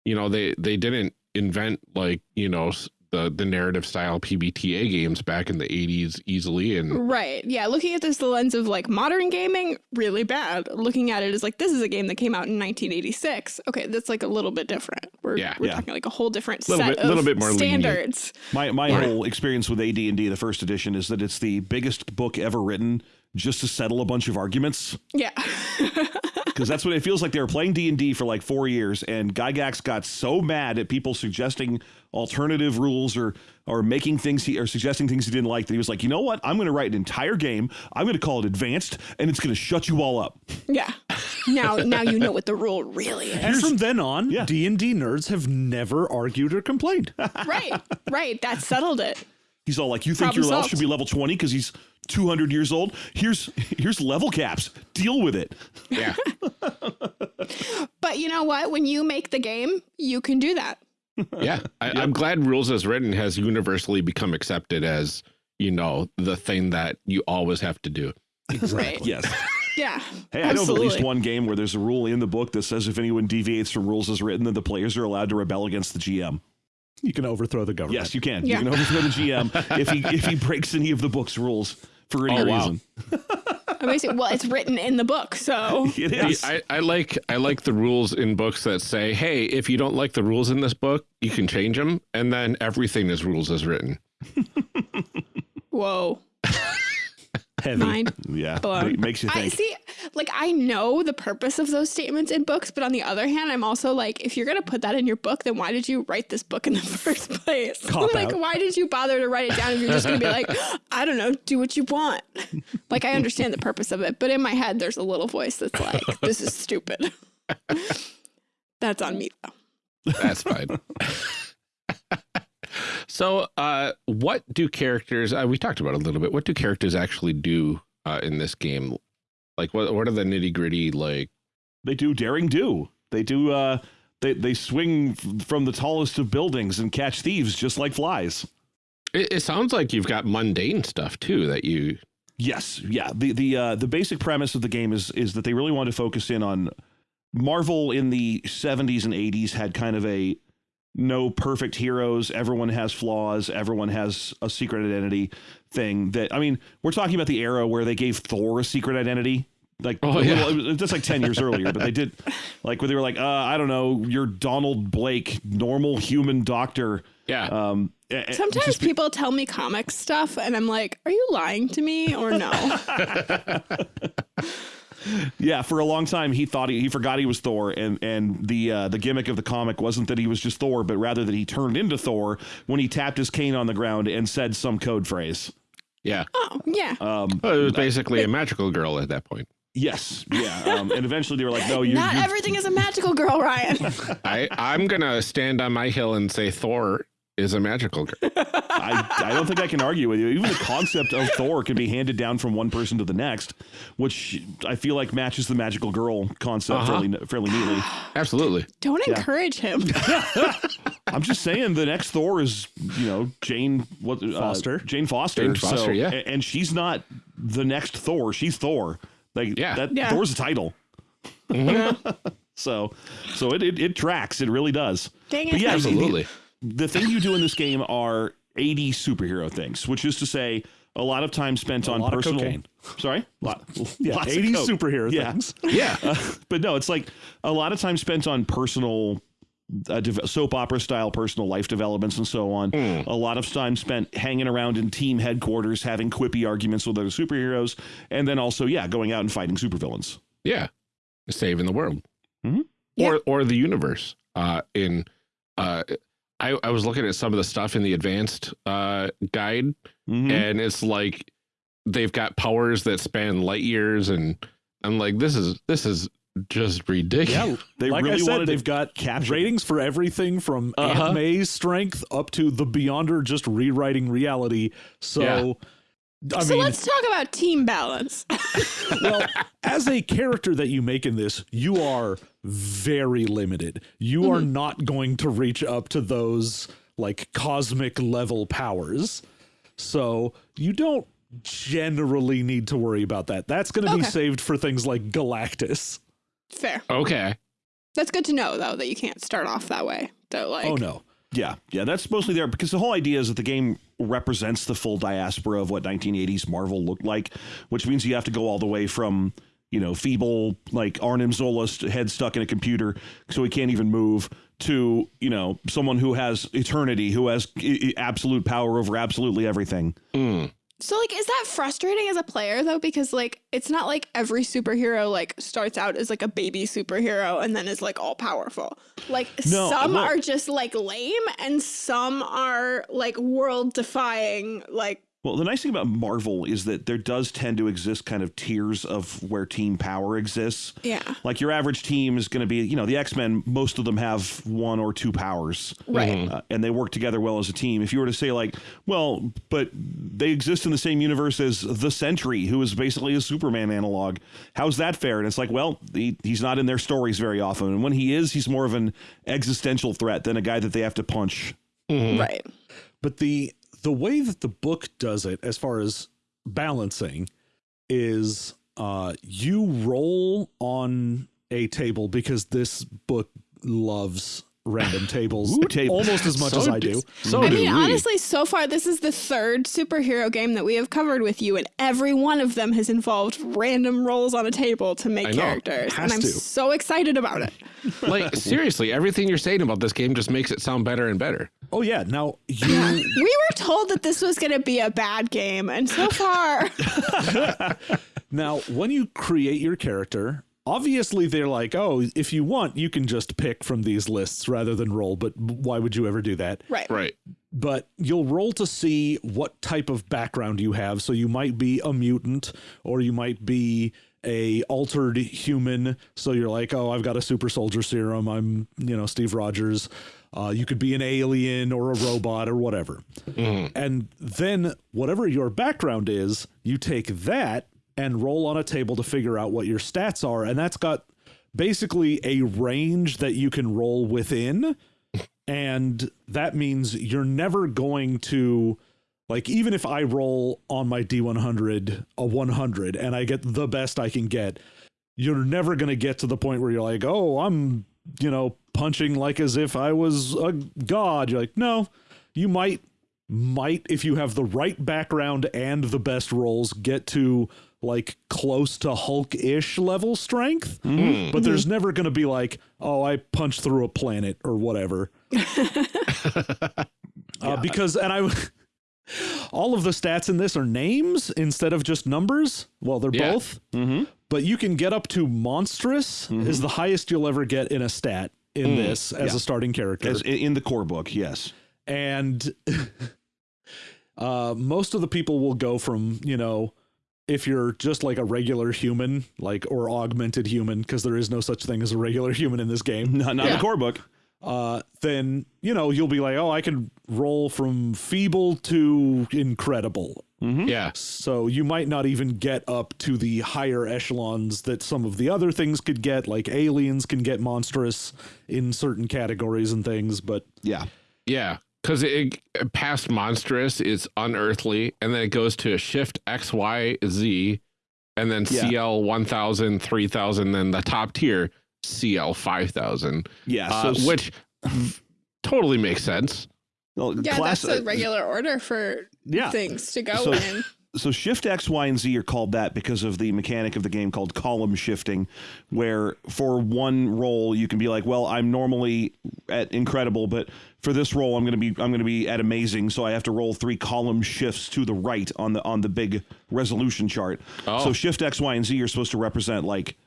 you know they they didn't invent like you know s- the the narrative style pbta games back in the 80s easily and Right. Yeah. Looking at this the lens of like modern gaming, really bad. Looking at it as like this is a game that came out in 1986. Okay, that's like a little bit different. We're, Yeah. we're Yeah. talking like a whole different Little set bit- of little bit more lenient. standards. My my Yeah. whole experience with AD&D, the first edition, is that it's the biggest book ever written just to settle a bunch of arguments. Yeah. Because that's what it feels like. They were playing D&D for like four years, and Gygax got so mad at people suggesting alternative rules or or making things he or suggesting things he didn't like that he was like, you know what? I'm going to write an entire game. I'm going to call it advanced, and it's going to shut you all up. yeah. Now now you know what the rule really is. And from then on, D&D nerds have never argued or complained. right. Right. That settled it. He's all like, you think Problem your elf solved. should be level 20 because he's 200 years old? Here's here's level caps. Deal with it. yeah But you know what? When you make the game, you can do that. yeah I, i'm glad rules as written has universally become accepted as you know the thing that you always have to do Right. Yes. Yeah. Hey, I know of at least one game where there's a rule in the book that says if anyone deviates from rules as written, then the players are allowed to rebel against the GM. You can overthrow the government. Yes, you can. Yeah. You can overthrow the GM if he if he breaks any of the book's rules for any Oh, wow. reason. Amazing. Well, it's written in the book, so It is. I, I like I like the rules in books that say, "Hey, if you don't like the rules in this book, you can change them," and then everything is rules as written. whoa. Heavy. Mind yeah, blown. it makes you I think. see, like I know the purpose of those statements in books, but on the other hand, I'm also like, if you're gonna put that in your book, then why did you write this book in the first place? Cop like, out. why did you bother to write it down if you're just gonna be like, I don't know, do what you want? like, I understand the purpose of it, but in my head, there's a little voice that's like, this is stupid. that's on me though. That's fine. So, uh, what do characters? Uh, we talked about a little bit. What do characters actually do uh, in this game? Like, what what are the nitty gritty? Like, They do daring do. They do. Uh, they they swing from the tallest of buildings and catch thieves just like flies. it, it sounds like you've got mundane stuff too that you. Yes, yeah. The the uh, the basic premise of the game is is that they really want to focus in on Marvel in the 70s and 80s had kind of a no perfect heroes, everyone has flaws, everyone has a secret identity thing that I mean, we're talking about the era where they gave Thor a secret identity. Like Oh, yeah. little- it was just like 10 years earlier, but they did like where they were like, uh, I don't know, you're Donald Blake, normal human doctor. Yeah. Um, a- a- Sometimes just be- people tell me comic stuff, and I'm like, are you lying to me or no? Yeah, for a long time he thought he, he forgot he was Thor, and and the uh, the gimmick of the comic wasn't that he was just Thor, but rather that he turned into Thor when he tapped his cane on the ground and said some code phrase. yeah. oh, yeah. Um, Well, it was basically a magical girl at that point. yes, yeah, um, and eventually they were like, no, you. Not you everything is a magical girl, Ryan. I I'm gonna stand on my hill and say Thor is a magical girl. I, I don't think I can argue with you. Even the concept of Thor can be handed down from one person to the next, which I feel like matches the magical girl concept Uh-huh. fairly fairly neatly. Absolutely. Don't encourage him. I'm just saying the next Thor is, you know, Jane what uh, Foster. Jane Foster. Jane Foster, so, yeah. And she's not the next Thor. She's Thor. Like Yeah. that Yeah. Thor's a title. so so it, it it tracks. It really does. Dang But it. yeah, Absolutely. The, the thing you do in this game are 80 superhero things, which is to say a lot of time spent on lot of personal cocaine. Sorry? Lot, Yeah, lots of 80s coke. superhero Yeah. things. Yeah. Uh, but no, it's like a lot of time spent on personal uh, dev- soap opera style personal life developments and so on. Hmm. A lot of time spent hanging around in team headquarters, having quippy arguments with other superheroes, and then also, yeah, going out and fighting supervillains. Yeah. Saving the world. Mhm. Yeah. Or or the universe. Uh in uh I, I was looking at some of the stuff in the advanced uh guide Mhm. and it's like they've got powers that span light years and I'm like this is this is just ridiculous. Yeah, They like really I said, wanted to they've got capture- ratings for everything from Uh-huh. Aunt May's strength up to the Beyonder just rewriting reality. So, Yeah. I so mean, let's talk about team balance. well, as a character that you make in this, you are very limited. You are mm-hmm. not going to reach up to those like cosmic level powers. So you don't generally need to worry about that. That's going to be saved for things like Galactus. Fair. Okay. That's good to know, though, that you can't start off that way. That oh, like, oh no. Yeah, yeah, that's mostly there because the whole idea is that the game represents the full diaspora of what 1980s Marvel looked like, which means you have to go all the way from you know feeble like Arnim Zola st- head stuck in a computer so he can't even move to you know someone who has eternity who has absolute power over absolutely everything. Mm. So like is that frustrating as a player though because like it's not like every superhero like starts out as like a baby superhero and then is like all powerful. Like No, some well- are just like lame and some are like world defying like Well, the nice thing about Marvel is that there does tend to exist kind of tiers of where team power exists. yeah. Like your average team is going to be, you know, the X Men, most of them have one or two powers. Right. Uh, and they work together well as a team. If you were to say, like, well, but they exist in the same universe as the Sentry, who is basically a Superman analog, how's that fair? And it's like, well, he, he's not in their stories very often. And when he is, he's more of an existential threat than a guy that they have to punch. Right. But the the way that the book does it, as far as balancing, is uh, you roll on a table because this book loves random tables, Ooh, tables. almost as much So as I do. So I do mean, we. honestly, so far this is the third superhero game that we have covered with you, and every one of them has involved random rolls on a table to make I know. were and I'm to. so excited about it. like seriously, everything you're saying about this game just makes it sound better and better. Oh yeah, now you We were told that this was going to be a bad game, and so far, Now, when you create your character, obviously they're like, oh, if you want, you can just pick from these lists rather than roll, but why would you ever do that? right, Right. But you'll roll to see what type of background you have. So you might be a mutant or you might be a altered human. So you're like, oh, I've got a super soldier serum. I'm, you know, Steve Rogers. Uh, you could be an alien or a robot or whatever. And then whatever your background is, you take that and roll on a table to figure out what your stats are. And that's got basically a range that you can roll within. And that means you're never going to, like, even if I roll on my D100 a 100 and I get the best I can get, you're never going to get to the point where you're like, oh, I'm, you know, punching like as if I was a god. You're like, no, you might might if you have the right background and the best rolls get to like close to hulk-ish level strength but there's never going to be like oh i punched through a planet or whatever uh, because and i all of the stats in this are names instead of just numbers well they're Yeah. both Mm-hmm. but you can get up to monstrous is the highest you'll ever get in a stat in this as Yeah. a starting character As in, in the core book, yes. and uh, most of the people will go from you know if you're just like a regular human like or augmented human because there is no such thing as a regular human in this game Not, not Yeah. the core book. uh, then you know you'll be like oh i can roll from feeble to incredible Mm-hmm. Yeah. so you might not even get up to the higher echelons that some of the other things could get like aliens can get monstrous in certain categories and things but Yeah. Yeah. Because it, it past monstrous is unearthly, and then it goes to a shift X, Y, Z, and then Yeah. CL 1000, 3000, then the top tier CL 5000, Yeah. uh, so which totally makes sense. well, yeah, class, that's the regular order for yeah things to go So- in. So shift X, Y, and Z are called that because of the mechanic of the game called column shifting, where for one roll you can be like, well, I'm normally at incredible, but for this roll I'm gonna be I'm gonna be at amazing, so I have to roll three column shifts to the right on the on the big resolution chart. Oh. So shift X, Y, and Z are supposed to represent like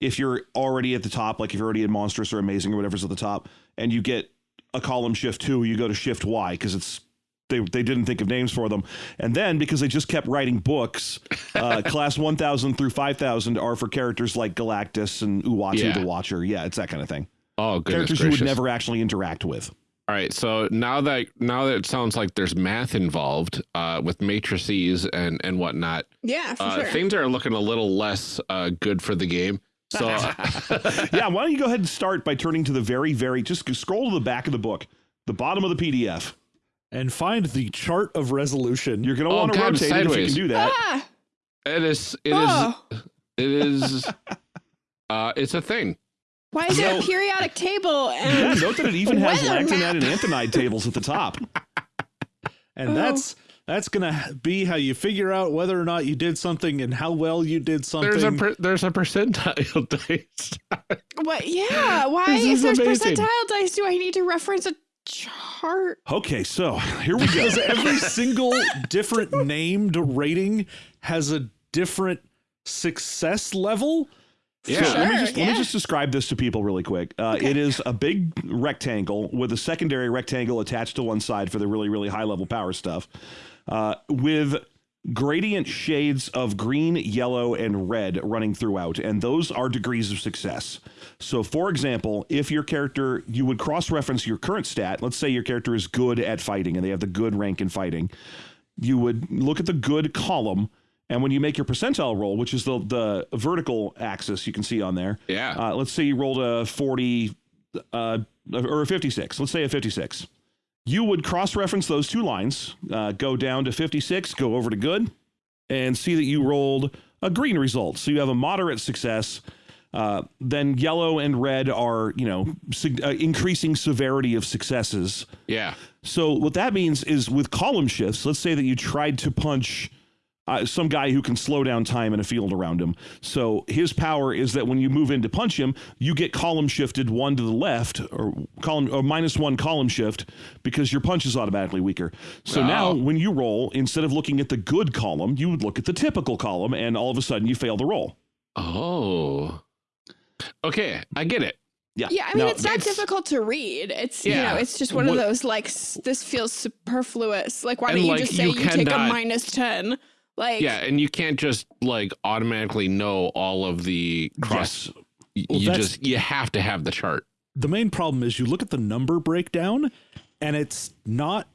if you're already at the top, like if you're already at monstrous or amazing or whatever's at the top, and you get a column shift two, you go to shift Y because it's they, they didn't think of names for them. And then because they just kept writing books, uh, class 1000 through 5000 are for characters like Galactus and Uatu Yeah. the Watcher. Yeah, it's that kind of thing. Oh, goodness characters gracious. you would never actually interact with. All right, so now that now that it sounds like there's math involved uh, with matrices and and whatnot, Yeah, for uh, sure. things are looking a little less uh, good for the game. So yeah, why don't you go ahead and start by turning to the very, very, just scroll to the back of the book, the bottom of the PDF. And find the chart of resolution. You're going to Oh, want to God, rotate it if you can do that. ah, it is it is oh, it is uh, it's a thing. why is there a periodic table? And Yeah, note that it even has Weather lanthanide map. and actinide tables at the top. and Oh. that's that's gonna be how you figure out whether or not you did something and how well you did something. There's a per, there's a percentile dice. what? Yeah, why? This If is there's amazing. percentile dice, do I need to reference a chart? Okay, so here we go. because every single different named rating has a different success level. yeah. So let, me Sure, just, let me just describe this to people really quick. Uh, It is a big rectangle with a secondary rectangle attached to one side for the really, really high level power stuff, uh, with gradient shades of green, yellow, and red running throughout. And those are degrees of success. So, for example, if your character, you would cross reference your current stat. Let's say your character is good at fighting and they have the good rank in fighting. You would look at the good column. And when you make your percentile roll, which is the, the vertical axis you can see on there, Yeah. uh, let's say you rolled a 40 uh, or a 56. Let's say a 56. You would cross reference those two lines, uh, go down to 56, go over to good, and see that you rolled a green result. So you have a moderate success Uh, then yellow and red are, you know, sig- uh, increasing severity of successes. Yeah. So what that means is with column shifts, let's say that you tried to punch uh, some guy who can slow down time in a field around him. So his power is that when you move in to punch him, you get column shifted one to the left or column or minus one column shift because your punch is automatically weaker. So now Oh. when you roll, instead of looking at the good column, you would look at the typical column, and all of a sudden you fail the roll. Oh. Okay, I get it. Yeah. Yeah, I mean, Now, it's not it's- difficult to read. It's you know, it's just one What- of those like s- this feels superfluous. Like, why don't you like, just say you you, take a minus ten? Like, Yeah, and you can't just like automatically know all of the cross. Yes. Well, you just you have to have the chart. the main problem is you look at the number breakdown and it's not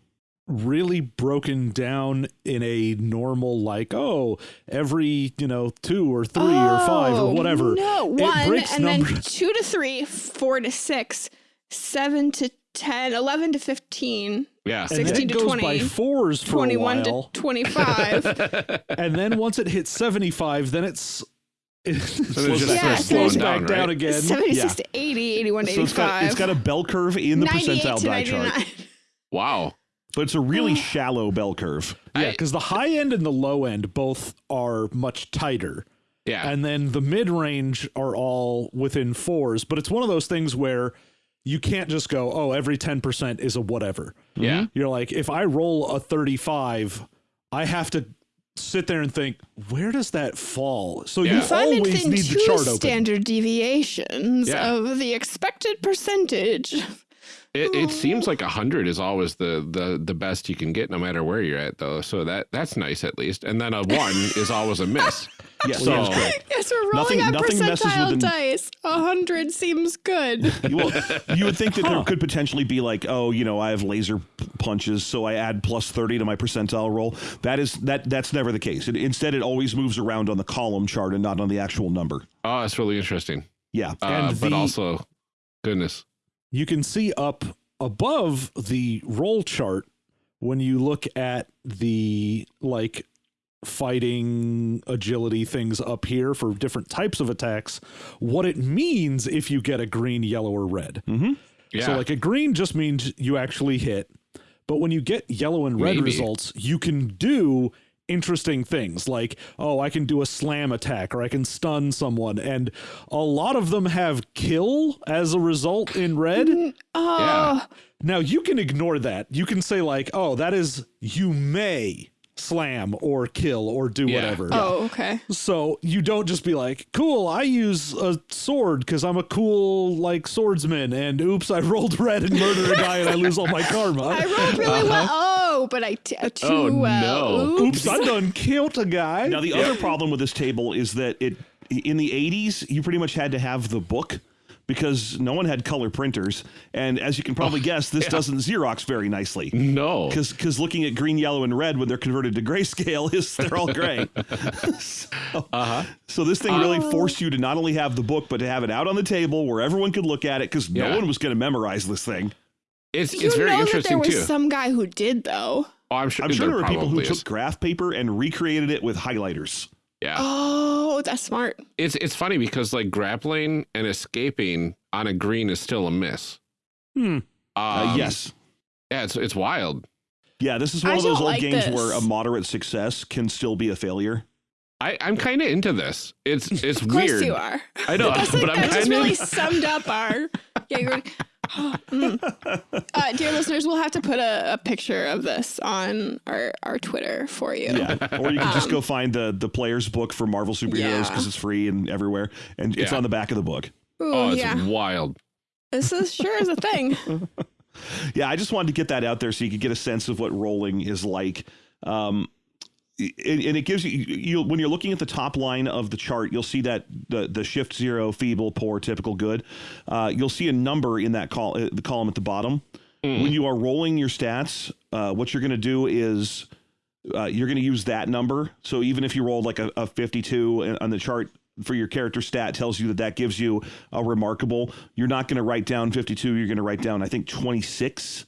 really broken down in a normal like oh every you know two or three or five or oh, whatever No, It one breaks and number- then two to three, four to six, seven to 10, 11 to fifteen, Yeah. and then 16 it to goes 20, by fours for a 21 while to 25. and then once it hits 75 then it's it So slows, just Yeah, back, so slows then- back down, down right? again 76 to 80, 81 to So it's 85. got, it's got a bell curve in the percentile to die chart, wow. but it's a really shallow bell curve. yeah because the high end and the low end both are much tighter Yeah. and then the mid range are all within fours. But it's one of those things where you can't just go, oh, every 10% is a whatever. yeah. Mm-hmm. You're like, if I roll a 35, I have to sit there and think, where does that fall? So Yeah. you If I'm always within need the two chart open. standard deviations Yeah. of the expected percentage. It, it seems like a hundred is always the, the the best you can get, no matter where you're at, though. So that that's nice at least. And then a one is always a miss. Yes, So- Yes, we're rolling Nothing- on nothing percentile with an- dice. A hundred seems good. Well, you would think that there could potentially be like, oh, you know, I have laser punches, so I add plus thirty to my percentile roll. That is that that's never the case. It, instead, it always moves around on the column chart and not on the actual number. Oh, that's really interesting. Yeah, Uh, And but the- also, goodness. you can see up above the roll chart when you look at the like fighting agility things up here for different types of attacks what it means if you get a green yellow or red mm-hmm. Yeah. so like a green just means you actually hit but when you get yellow and red Maybe. results you can do interesting things like oh i can do a slam attack or i can stun someone and a lot of them have kill as a result in red Oh, Yeah. now you can ignore that. You can say like, "Oh, that is you may slam or kill or do Yeah. whatever." oh, okay. So you don't just be like, "Cool, I use a sword because I'm a cool like swordsman," and oops, I rolled red and murder a guy and I lose all my karma. I rolled really well. Oh, but I t- uh, too Oh, well. no. oops, I done killed a guy. Now the other problem with this table is that it in the 80s you pretty much had to have the book because no one had color printers and as you can probably guess this doesn't Xerox very nicely. no. Because because looking at green, yellow, and red when they're converted to grayscale is they're all gray. so, Uh-huh. so this thing really forced you to not only have the book but to have it out on the table where everyone could look at it because Yeah. no one was going to memorize this thing. It's You it's very know that there interesting was too. some guy who did though. oh, I'm sure. I'm sure there were people who took graph paper and recreated it with highlighters. Yeah. Oh, that's smart. It's it's funny because like grappling and escaping on a green is still a miss. Hmm. Uh, Um, yes. Yeah, it's it's wild. Yeah, this is one I of those old like games this. where a moderate success can still be a failure. I I'm kind of into this. It's it's Of course weird. you are. I know, That's like, but I'm that just kind of really summed up our. Yeah, you're. Mm. Uh, dear listeners, we'll have to put a, a picture of this on our, our Twitter for you. Yeah, or you can just go find the the player's book for Marvel superheroes Yeah. because it's free and everywhere, and it's on the back of the book. Ooh, oh, it's yeah. wild. This is sure is a thing. Yeah, I just wanted to get that out there so you could get a sense of what rolling is like. Um, and, and it gives you, you when you're looking at the top line of the chart, you'll see that the the shift zero, feeble, poor, typical, good. Uh, you'll see a number in that col- uh, the column at the bottom. When you are rolling your stats, uh, what you're going to do is uh, you're going to use that number. So even if you rolled like a, a 52 on the chart for your character stat tells you that that gives you a remarkable, you're not going to write down 52. You're going to write down, I think, 26.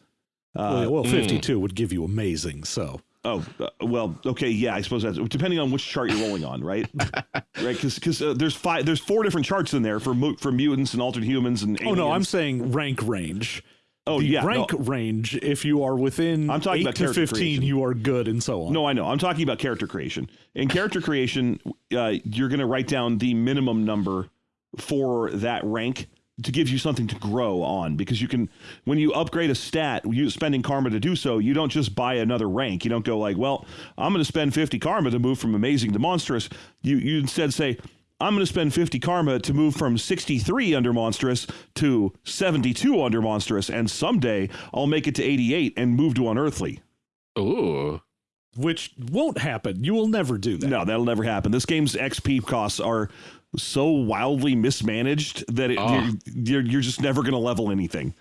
Uh, well, well, 52 would give you amazing. So Oh uh, well, okay, yeah. I suppose that's depending on which chart you're rolling on, right? right, because because uh, there's five, there's four different charts in there for mu- for mutants and altered humans and. Oh no, I'm saying rank range. Oh the yeah, no. rank range. If you are within I'm talking eight about to fifteen, creation. you are good, and so on. No, I know. I'm talking about character creation. In character creation, uh, you're going to write down the minimum number for that rank to give you something to grow on because you can when you upgrade a stat you spending karma to do so you don't just buy another rank you don't go like well i'm going to spend 50 karma to move from amazing to monstrous you you instead say i'm going to spend 50 karma to move from 63 under monstrous to 72 under monstrous and someday i'll make it to 88 and move to unearthly Ooh. which won't happen. You will never do that. No, that'll never happen. This game's XP costs are so wildly mismanaged that it, Oh. you're, you're you're just never going to level anything.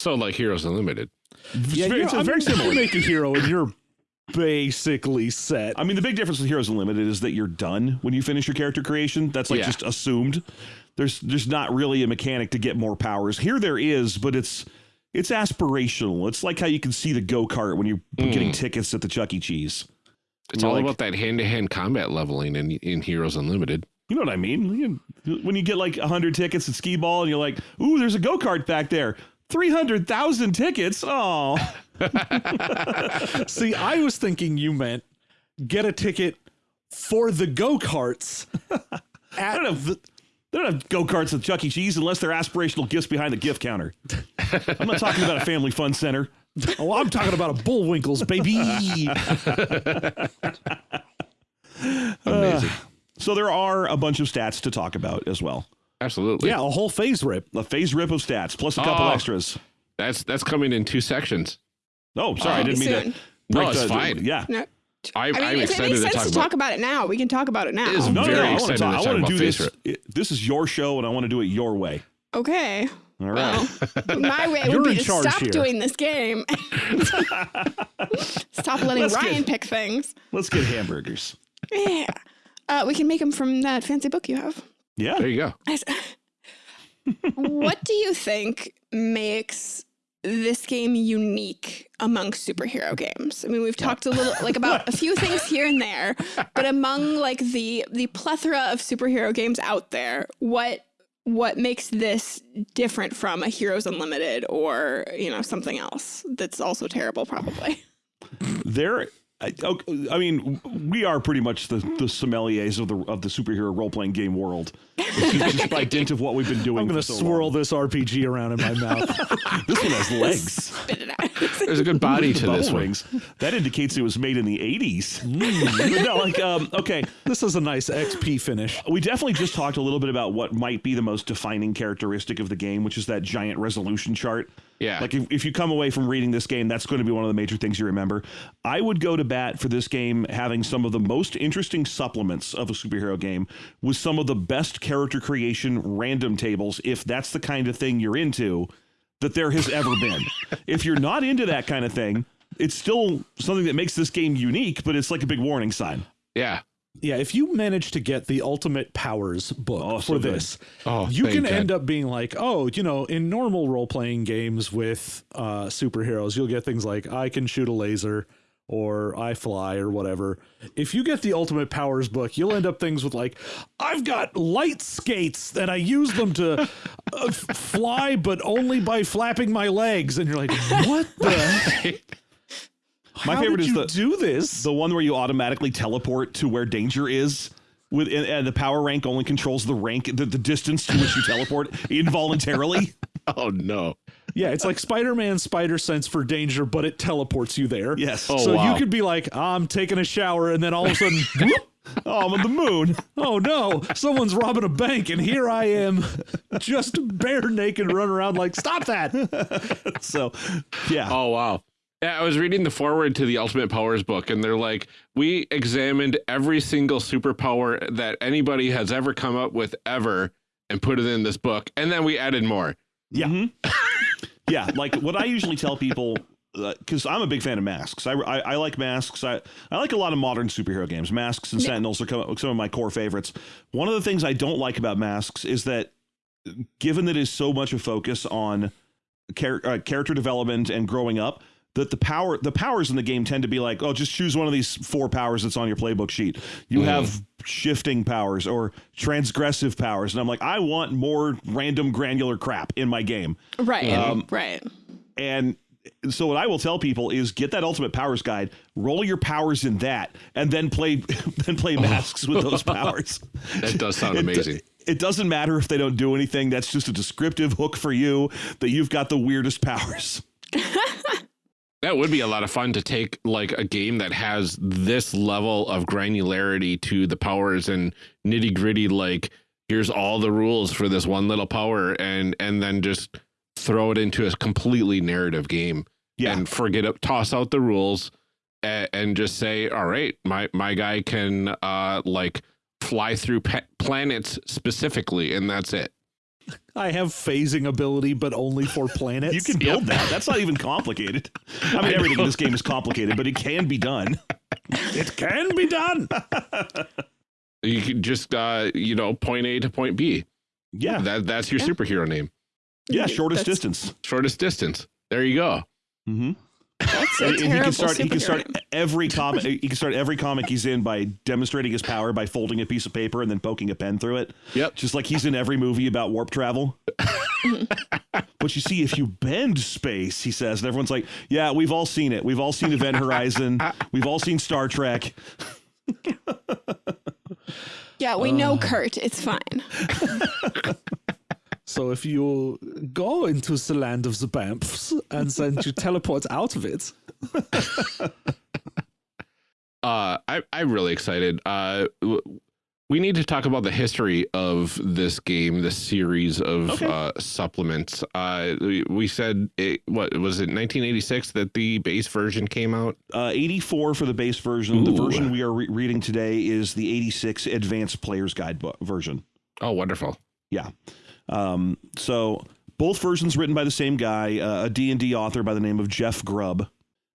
So like Heroes Unlimited. It's Yeah, very, it's I very mean, similar. You make a hero, and you're basically set. I mean, the big difference with Heroes Unlimited is that you're done when you finish your character creation. That's like Yeah. just assumed. There's there's not really a mechanic to get more powers. Here there is, but it's it's aspirational. It's like how you can see the go kart when you're hmm. getting tickets at the Chuck E. Cheese. It's You're all like- about that hand-to-hand combat leveling in in Heroes Unlimited. You know what I mean? You- When you get like 100 tickets at skee ball and you're like, ooh, there's a go kart back there. 300,000 tickets. Oh, See, I was thinking you meant get a ticket for the go karts. I don't know. They don't have go karts at Chuck E. Cheese unless they're aspirational gifts behind the gift counter. I'm not talking about a family fun center. Oh, I'm talking about a Bullwinkles, baby. Uh, Amazing. So there are a bunch of stats to talk about as well. Absolutely. yeah, a whole FASERIP. A FASERIP of stats plus a couple Oh. extras. That's that's coming in two sections. Oh, sorry, I didn't mean soon. to. No, it's the- fine. Yeah. No. I, I mean, I'm if it excited makes to sense talk to about. talk about it now, we can talk about it now. It is No, no, Very no. I want to excited talk. I talk want to about do this. it- this is your show, and I want to do it your way. Okay. All right. Well, my way You're would be to stop here. doing this game. stop letting Let's Ryan get- pick things. Let's get hamburgers. Yeah. Uh, we can make them from that fancy book you have. Yeah. There you go. what do you think makes this game unique among superhero games? I mean, we've talked a little like about a few things here and there, but among like the the plethora of superhero games out there, what what makes this different from a Heroes Unlimited or, you know, something else that's also terrible probably? there I, I mean, we are pretty much the, the sommeliers of the of the superhero role playing game world, just, just by dint of what we've been doing. I'm going to so swirl long. this RPG around in my mouth. This one has legs. Spit it out. There's a good body to Bubble this one. rings. That indicates it was made in the 80s. But no, like, um, okay, this is a nice XP finish. we definitely just talked a little bit about what might be the most defining characteristic of the game, which is that giant resolution chart. Yeah. Like if, if you come away from reading this game, that's going to be one of the major things you remember. I would go to bat for this game having some of the most interesting supplements of a superhero game with some of the best character creation random tables, if that's the kind of thing you're into, that there has ever been. if you're not into that kind of thing, it's still something that makes this game unique, but it's like a big warning sign. Yeah. Yeah, if you manage to get the Ultimate Powers book Oh, for this, Oh, you can God. end up being like, oh, you know, in normal role playing games with uh, superheroes, you'll get things like I can shoot a laser or I fly or whatever. If you get the Ultimate Powers book, you'll end up things with like, I've got light skates and I use them to uh, fly, but only by flapping my legs. And you're like, what the? My How favorite is you the do this? the one where you automatically teleport to where danger is with and, and the power rank only controls the rank the, the distance to which you teleport involuntarily Oh no. Yeah, it's like Spider-Man spider sense for danger, but it teleports you there. yes Oh, so wow. you could be like, I'm taking a shower, and then all of a sudden, whoop, oh i'm on the moon oh no, someone's robbing a bank, and here I am, just bare naked, running around like, stop that. so yeah Oh wow. Yeah, I was reading the foreword to the Ultimate Powers book, and they're like, we examined every single superpower that anybody has ever come up with ever and put it in this book, and then we added more. yeah yeah like what i usually tell people because I'm a big fan of masks. I, I, I like masks. I, I like a lot of modern superhero games. Masks and Sentinels are co- some of my core favorites. One of the things I don't like about masks is that, given that it is so much a focus on char- uh, character development and growing up, that the power the powers in the game tend to be like, oh, just choose one of these four powers that's on your playbook sheet. You have shifting powers or transgressive powers, and I'm like, I want more random granular crap in my game. Right. Um, right. And so what I will tell people is get that ultimate powers guide, roll your powers in that, and then play then play masks with those powers. That does sound It- amazing. It doesn't matter if they don't do anything. That's just a descriptive hook for you that you've got the weirdest powers. That would be a lot of fun to take like a game that has this level of granularity to the powers and nitty gritty. Like, here's all the rules for this one little power, and and then just throw it into a completely narrative game Yeah. and forget it, toss out the rules, and, and just say, all right, my my guy can uh like fly through planets specifically, and that's it. I have phasing ability, but only for planets. You can build that. That's not even complicated. I mean, everything in this game is complicated, but it can be done. It can be done. You can just uh you know point A to point B. Yeah. That that's your Yeah. superhero name. Yeah. Shortest That's- distance. Shortest distance. There you go. Mm-hmm. That's a And, and he can start. He can start every comic. He can start every comic he's in by demonstrating his power by folding a piece of paper and then poking a pen through it. Yep. Just like he's in every movie about warp travel. but you see, if you bend space, he says, and everyone's like, "Yeah, we've all seen it. We've all seen Event Horizon. We've all seen Star Trek." Yeah, we know uh. Kurt. It's fine. So if you go into the land of the Bamfs and then you teleport out of it, Uh, I I'm really excited. Uh, we need to talk about the history of this game, this series of Okay. uh, supplements. Uh, we, we said it, what was it 1986 that the base version came out? Uh, 84 for the base version. The version we are re- reading today is the 86 Advanced Player's Guide version. Oh, wonderful. Yeah. Um, so both versions written by the same guy, uh, a D&D author by the name of Jeff Grubb.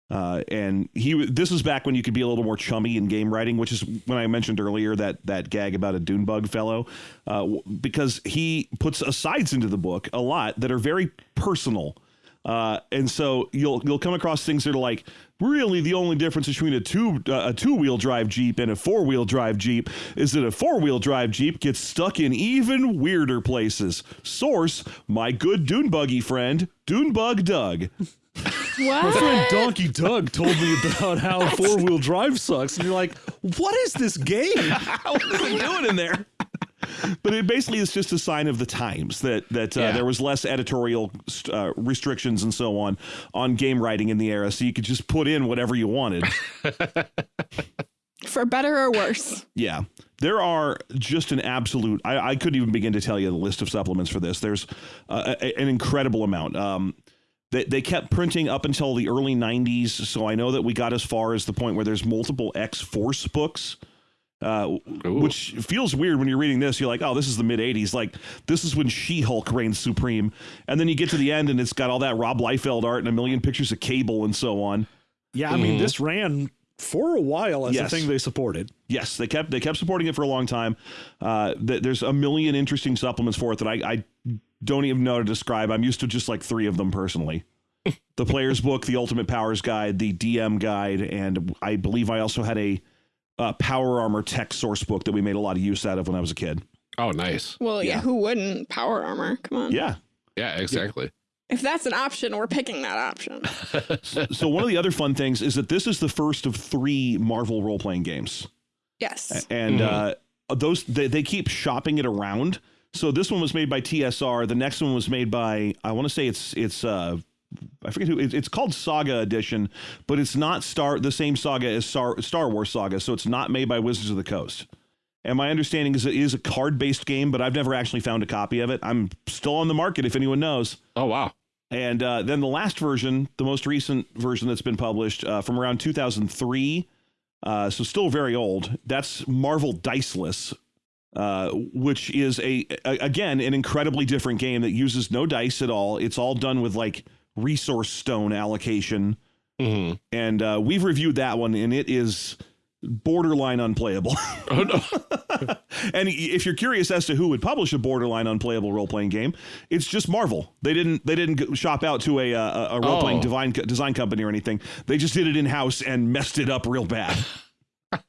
Uh, and he this is back when you could be a little more chummy in game writing, which is when I mentioned earlier that that gag about a dune bug fellow, uh, because he puts asides into the book a lot that are very personal. Uh, and so you'll you'll come across things that are like really the only difference between a two uh, a two wheel drive Jeep and a four wheel drive Jeep is that a four wheel drive Jeep gets stuck in even weirder places. Source: My good dune buggy friend, Dune Bug Doug. my friend Donkey Doug told me about how four wheel drive sucks, and you're like, "What is this game?" what are we doing in there? But it basically is just a sign of the times that that uh, Yeah. there was less editorial uh, restrictions and so on on game writing in the era, so you could just put in whatever you wanted. For better or worse? Yeah. There are just an absolute, I, I couldn't even begin to tell you the list of supplements for this. There's uh, a, an incredible amount. Um, they, they kept printing up until the early 90s. So I know that we got as far as the point where there's multiple X Force books. Uh, which feels weird when you're reading this. You're like, oh, this is the mid 80s. Like, this is when She Hulk reigns supreme. And then you get to the end and it's got all that Rob Liefeld art and a million pictures of cable and so on. Yeah, I mean, this ran for a while as Yes. a thing they supported. Yes, they kept they kept supporting it for a long time. Uh, th- there's a million interesting supplements for it that I, I don't even know how to describe. I'm used to just like three of them personally. the player's book, the Ultimate Powers Guide, the DM guide, and I believe I also had a uh, Power Armor tech source book that we made a lot of use out of when I was a kid. Oh, nice. Well, yeah. Yeah. Who wouldn't? Power armor. Come on. Yeah. Yeah, exactly. If that's an option, we're picking that option. so one of the other fun things is that this is the first of three Marvel role playing games. Yes. and Mhm. uh, those they, they keep shopping it around. So this one was made by TSR. The next one was made by I want to say it's it's uh, I forget who it's called Saga Edition, but it's not Star the same saga as Star, Star Wars Saga. So it's not made by Wizards of the Coast. And my understanding is it is a card based game, but I've never actually found a copy of it. I'm still on the market if anyone knows. Oh, wow. And uh, then the last version, the most recent version that's been published uh, from around 2003, uh, so still very old. That's Marvel Diceless, uh, which is a, a again an incredibly different game that uses no dice at all. It's all done with like resource stone allocation, hmm and uh, we've reviewed that one, and it is borderline unplayable. Oh, no. and if you're curious as to who would publish a borderline unplayable role playing game, it's just Marvel. They didn't they didn't shop out to a uh, a role playing Oh. design design company or anything. They just did it in house and messed it up real bad.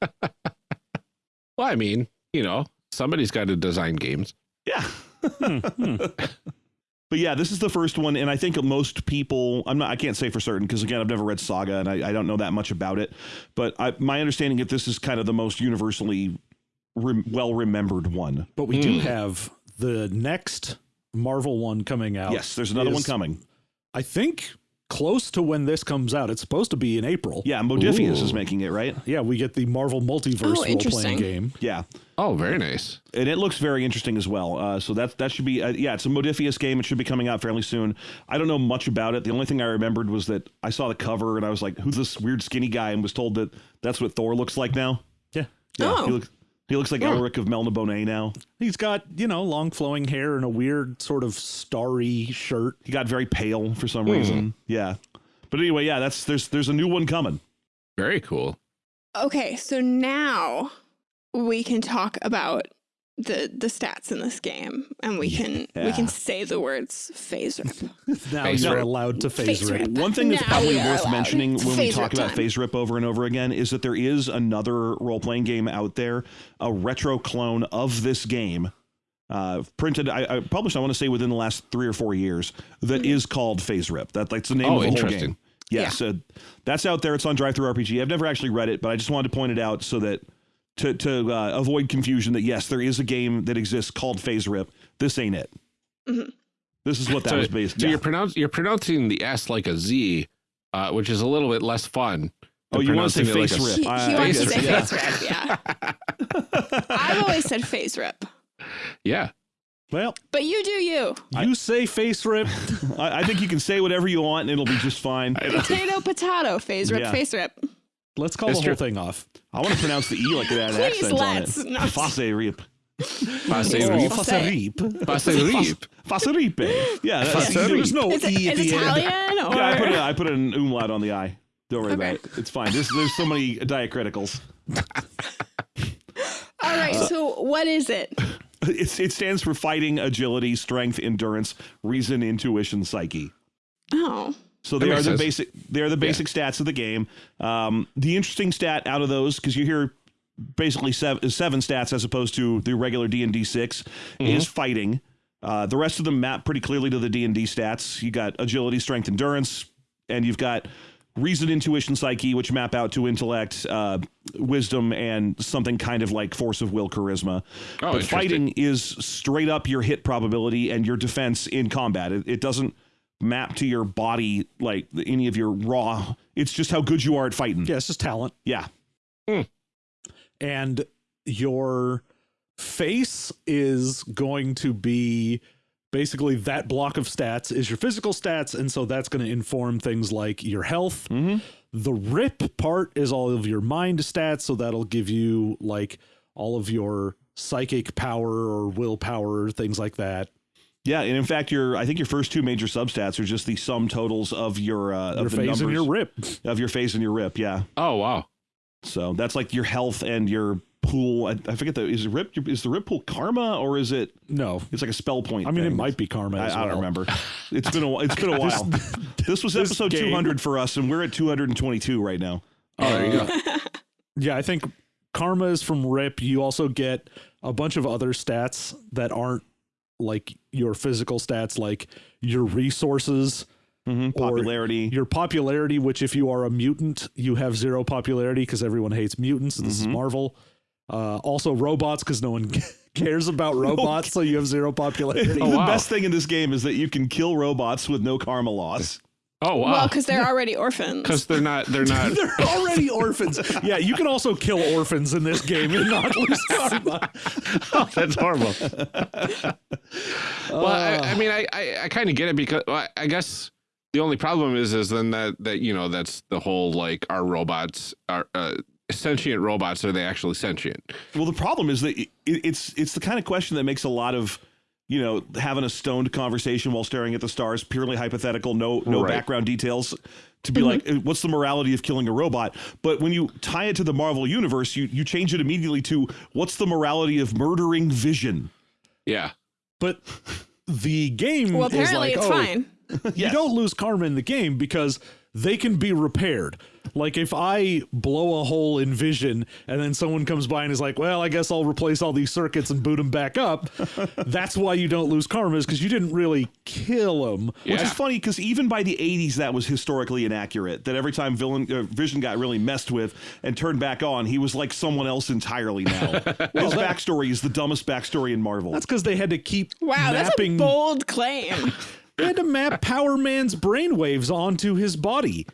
Well, I mean, you know, somebody's got to design games. Yeah. Hmm, But yeah, this is the first one, and I think most people. I'm not. I can't say for certain because again, I've never read Saga, and I, I don't know that much about it. But I, my understanding is this is kind of the most universally rem- well remembered one. But we do Hmm. have the next Marvel one coming out. Yes, there's another one coming. I think close to when this comes out. It's supposed to be in April. Yeah, Modiphius is making it, right? Yeah, we get the Marvel Multiverse Oh, role-playing game. Yeah. Oh, very nice. and it looks very interesting as well. Uh, so that that should be uh, yeah, it's a Modiphius game. It should be coming out fairly soon. I don't know much about it. The only thing I remembered was that I saw the cover and I was like, "Who's this weird skinny guy?" and was told that that's what Thor looks like now. Yeah. Yeah, Oh. He looks like Huh. Elric of Melniboné now. He's got, you know, long flowing hair and a weird sort of starry shirt. He got very pale for some Hmm. reason. Yeah, but anyway, yeah, that's there's there's a new one coming. Very cool. Okay, so now we can talk about the the stats in this game, and we can we can say the words phase rip. Now Phase you're rip. allowed to phase, Phase rip. rip. One thing that's Now probably worth allowed. mentioning when we talk about time. phase rip over and over again is that there is another role playing game out there, a retro clone of this game, uh, printed, I, I published, I want to say within the last three or four years, that is called Phase Rip. That, that's the name Oh, of the whole interesting. game. Yeah, Yeah. so that's out there. It's on DriveThruRPG. I've never actually read it, but I just wanted to point it out so that to to uh, avoid confusion that yes, there is a game that exists called Phase Rip. This ain't it. Mhm. This is what that so, was based. so yeah. you're pronounce you're pronouncing the S like a Z, uh, which is a little bit less fun. Oh, you want to say pronouncing it face like a He, rip? he I- wants to phase say rip. phase rip, yeah. I've always said phase rip, Yeah. Well, but you do you. you say face rip. I, I think you can say whatever you want and it'll be just fine. Potato, potato, phase rip, Yeah. phase rip. Let's call It's the whole thing off. I want to pronounce the E like it had an accent let's. on it. No. Face rip. Passe rip. Face say- rip. Passe rip. Face rip. Yeah, that's, Face There's no Is it E at is the end. Italian or yeah. I put a, I put an umlaut on the I. Don't worry Okay. about it. It's fine. There's there's so many diacriticals. All right, so what is it? It's, it stands for fighting, agility, strength, endurance, reason, intuition, psyche. Oh, So they are the sense. basic. They are the basic stats of the game. Um, the interesting stat out of those, because you hear basically seven, seven stats as opposed to the regular D and D 6 is fighting. Uh, the rest of them map pretty clearly to the D and D stats. You got agility, strength, endurance, and you've got reason, intuition, psyche, which map out to intellect, uh, wisdom, and something kind of like force of will, charisma. Oh, but fighting is straight up your hit probability and your defense in combat. It, it doesn't map to your body like any of your raw. It's just how good you are at fighting. Yeah, it's just talent. Yeah. and your face is going to be basically that block of stats is your physical stats and so that's going to inform things like your health Mm-hmm. the rip part is all of your mind stats so that'll give you like all of your psychic power or willpower things like that Yeah, and in fact, your I think your first two major substats are just the sum totals of your uh, your of the phase numbers and your rip of your phase and your rip. Yeah, Oh wow. so that's like your health and your pool. I, I forget the is rip is the rip pool karma or is it? no It's like a spell point. i mean it might be karma I, as I don't remember. It's been a wh- it's been a while. this was this episode 200 for us, and we're at 222 right now. Oh, there you go. Yeah, I think karma is from Rip. You also get a bunch of other stats that aren't like your physical stats, like your resources, Mm-hmm. Popularity. your popularity, which if you are a mutant, you have zero popularity because everyone hates mutants. This is Mhm. Marvel. Uh, also robots because no one cares about robots, so you have zero popularity. Oh, the wow. best thing in this game is that you can kill robots with no karma loss. Oh wow! well, because they're already orphans. Because they're not they're not They're already orphans. Yeah, you can also kill orphans in this game and not lose karma. oh, That's horrible. well, I. I mean, I, I, I kind of get it because well, I guess the only problem is is then that that you know that's the whole like our robots are uh, sentient robots are they actually sentient? Well, the problem is that it, it's it's the kind of question that makes a lot of you know, having a stoned conversation while staring at the stars, purely hypothetical, no no Right. background details. To be like, "Uh, what's the morality of killing a robot? But when you tie it to the Marvel universe, you you change it immediately to what's the morality of murdering Vision? Yeah. But the game Well, is apparently like, it's oh, fine. you don't lose karma in the game because they can be repaired. Like if I blow a hole in Vision and then someone comes by and is like, "Well, I guess I'll replace all these circuits and boot them back up," that's why you don't lose karma is because you didn't really kill them. Which is funny because even by the 80s, that was historically inaccurate. That every time villain uh, Vision got really messed with and turned back on, he was like someone else entirely now. His backstory is the dumbest backstory in Marvel. That's because they had to keep Wow, that's a bold claim. they had to map Power Man's brainwaves onto his body.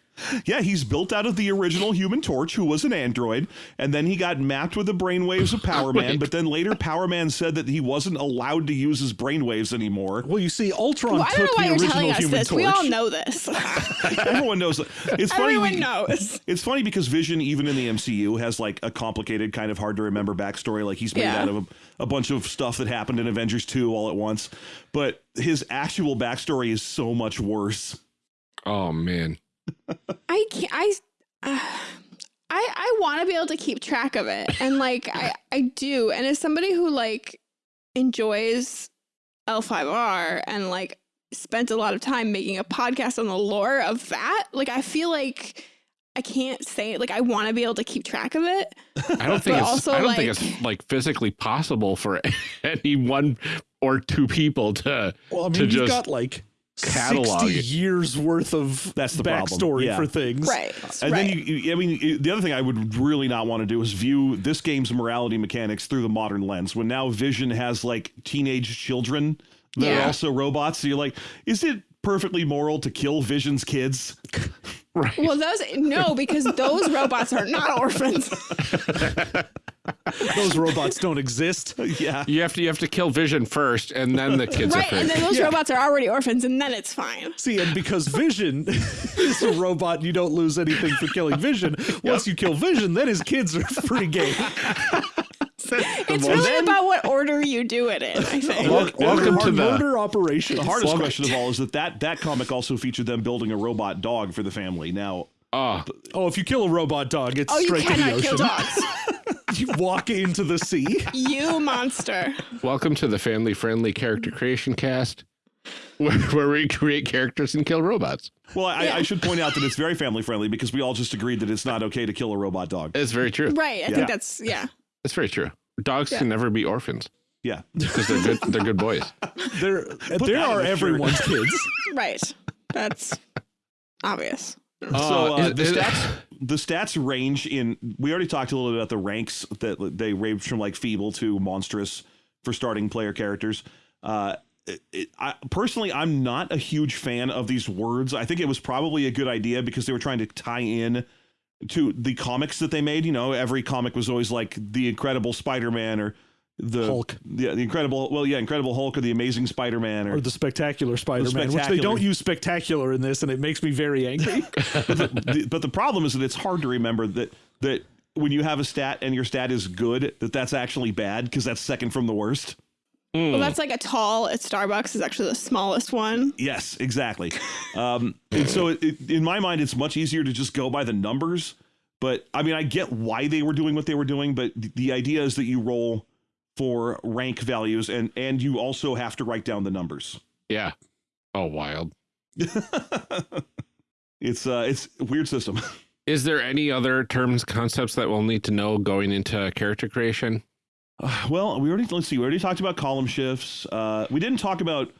Yeah, he's built out of the original Human Torch, who was an android, and then he got mapped with the brainwaves of Power Man. But then later, Power Man said that he wasn't allowed to use his brainwaves anymore. Well, you see, Ultron well, I don't know took why the you're original telling us Human this. Torch. We all know this. Everyone knows. that. It's funny. Everyone knows. It's funny because Vision, even in the MCU, has like a complicated, kind of hard to remember backstory. Like he's made Yeah. out of a, a bunch of stuff that happened in Avengers 2 all at once. But his actual backstory is so much worse. Oh man. I can't. I. Uh, I I want to be able to keep track of it, and like I I do. And as somebody who like enjoys L5R and like spent a lot of time making a podcast on the lore of that, like I feel like I can't say it. like I want to be able to keep track of it. I don't think it's also, I don't think like- it's like physically possible for any one or two people to Well, I to mean, you've just got like catalog 60 years worth of That's the backstory Yeah. for things. Right. And right. then you, you- I mean, you- the other thing I would really not want to do is view this game's morality mechanics through the modern lens. When now Vision has like teenage children that are also robots, so you're like, is it perfectly moral to kill Vision's kids? right. well, those no, because those robots are not orphans. Those robots don't exist. yeah. You have to you have to kill Vision first, and then the kids right, are and then those Yeah. robots are already orphans, and then it's fine. See, and because Vision is a robot, you don't lose anything for killing Vision. Once you kill Vision, then his kids are free game. It's really about what order you do it in. I think. Wel- welcome to the murder operation. The hardest Well- question of all is that, that that comic also featured them building a robot dog for the family. Now, oh Oh, oh if you kill a robot dog, it's Oh, you straight to the cannot ocean. Kill dogs. You walk into the sea. you monster. welcome to the family friendly character creation cast, where, where we create characters and kill robots. well, I, I should point out that it's very family friendly because we all just agreed that it's not okay to kill a robot dog. It's very true. Right. I Yeah. think that's yeah. It's very true. Dogs Yeah. can never be orphans Yeah. because they're good. They're good boys. they're, they are the shirt. everyone's kids. Right. That's obvious. So Uh, uh, the stats the stats range in we already talked a little bit about the ranks that they range from like feeble to monstrous for starting player characters. Uh it, it, I, personally i'm not a huge fan of these words. I think it was probably a good idea because they were trying to tie in to the comics that they made. You know every comic was always like the incredible spider-man or the Hulk. yeah the incredible well yeah incredible hulk or the amazing spider-man or Or the spectacular Spider-Man, which they don't use spectacular in this, and it makes me very angry. the, but the problem is that it's hard to remember that that when you have a stat and your stat is good, that that's actually bad because that's second from the worst. Well, that's like a tall at Starbucks is actually the smallest one. Yes, exactly. Um, and so, it, it, in my mind, it's much easier to just go by the numbers. But I mean, I get why they were doing what they were doing, but th- the idea is that you roll for rank values, and and you also have to write down the numbers. Yeah. Oh, wild. It's uh, it's a weird system. Is there any other terms, concepts that we'll need to know going into character creation? Uh, well, we already let's see. We already talked about column shifts. Uh, we didn't talk about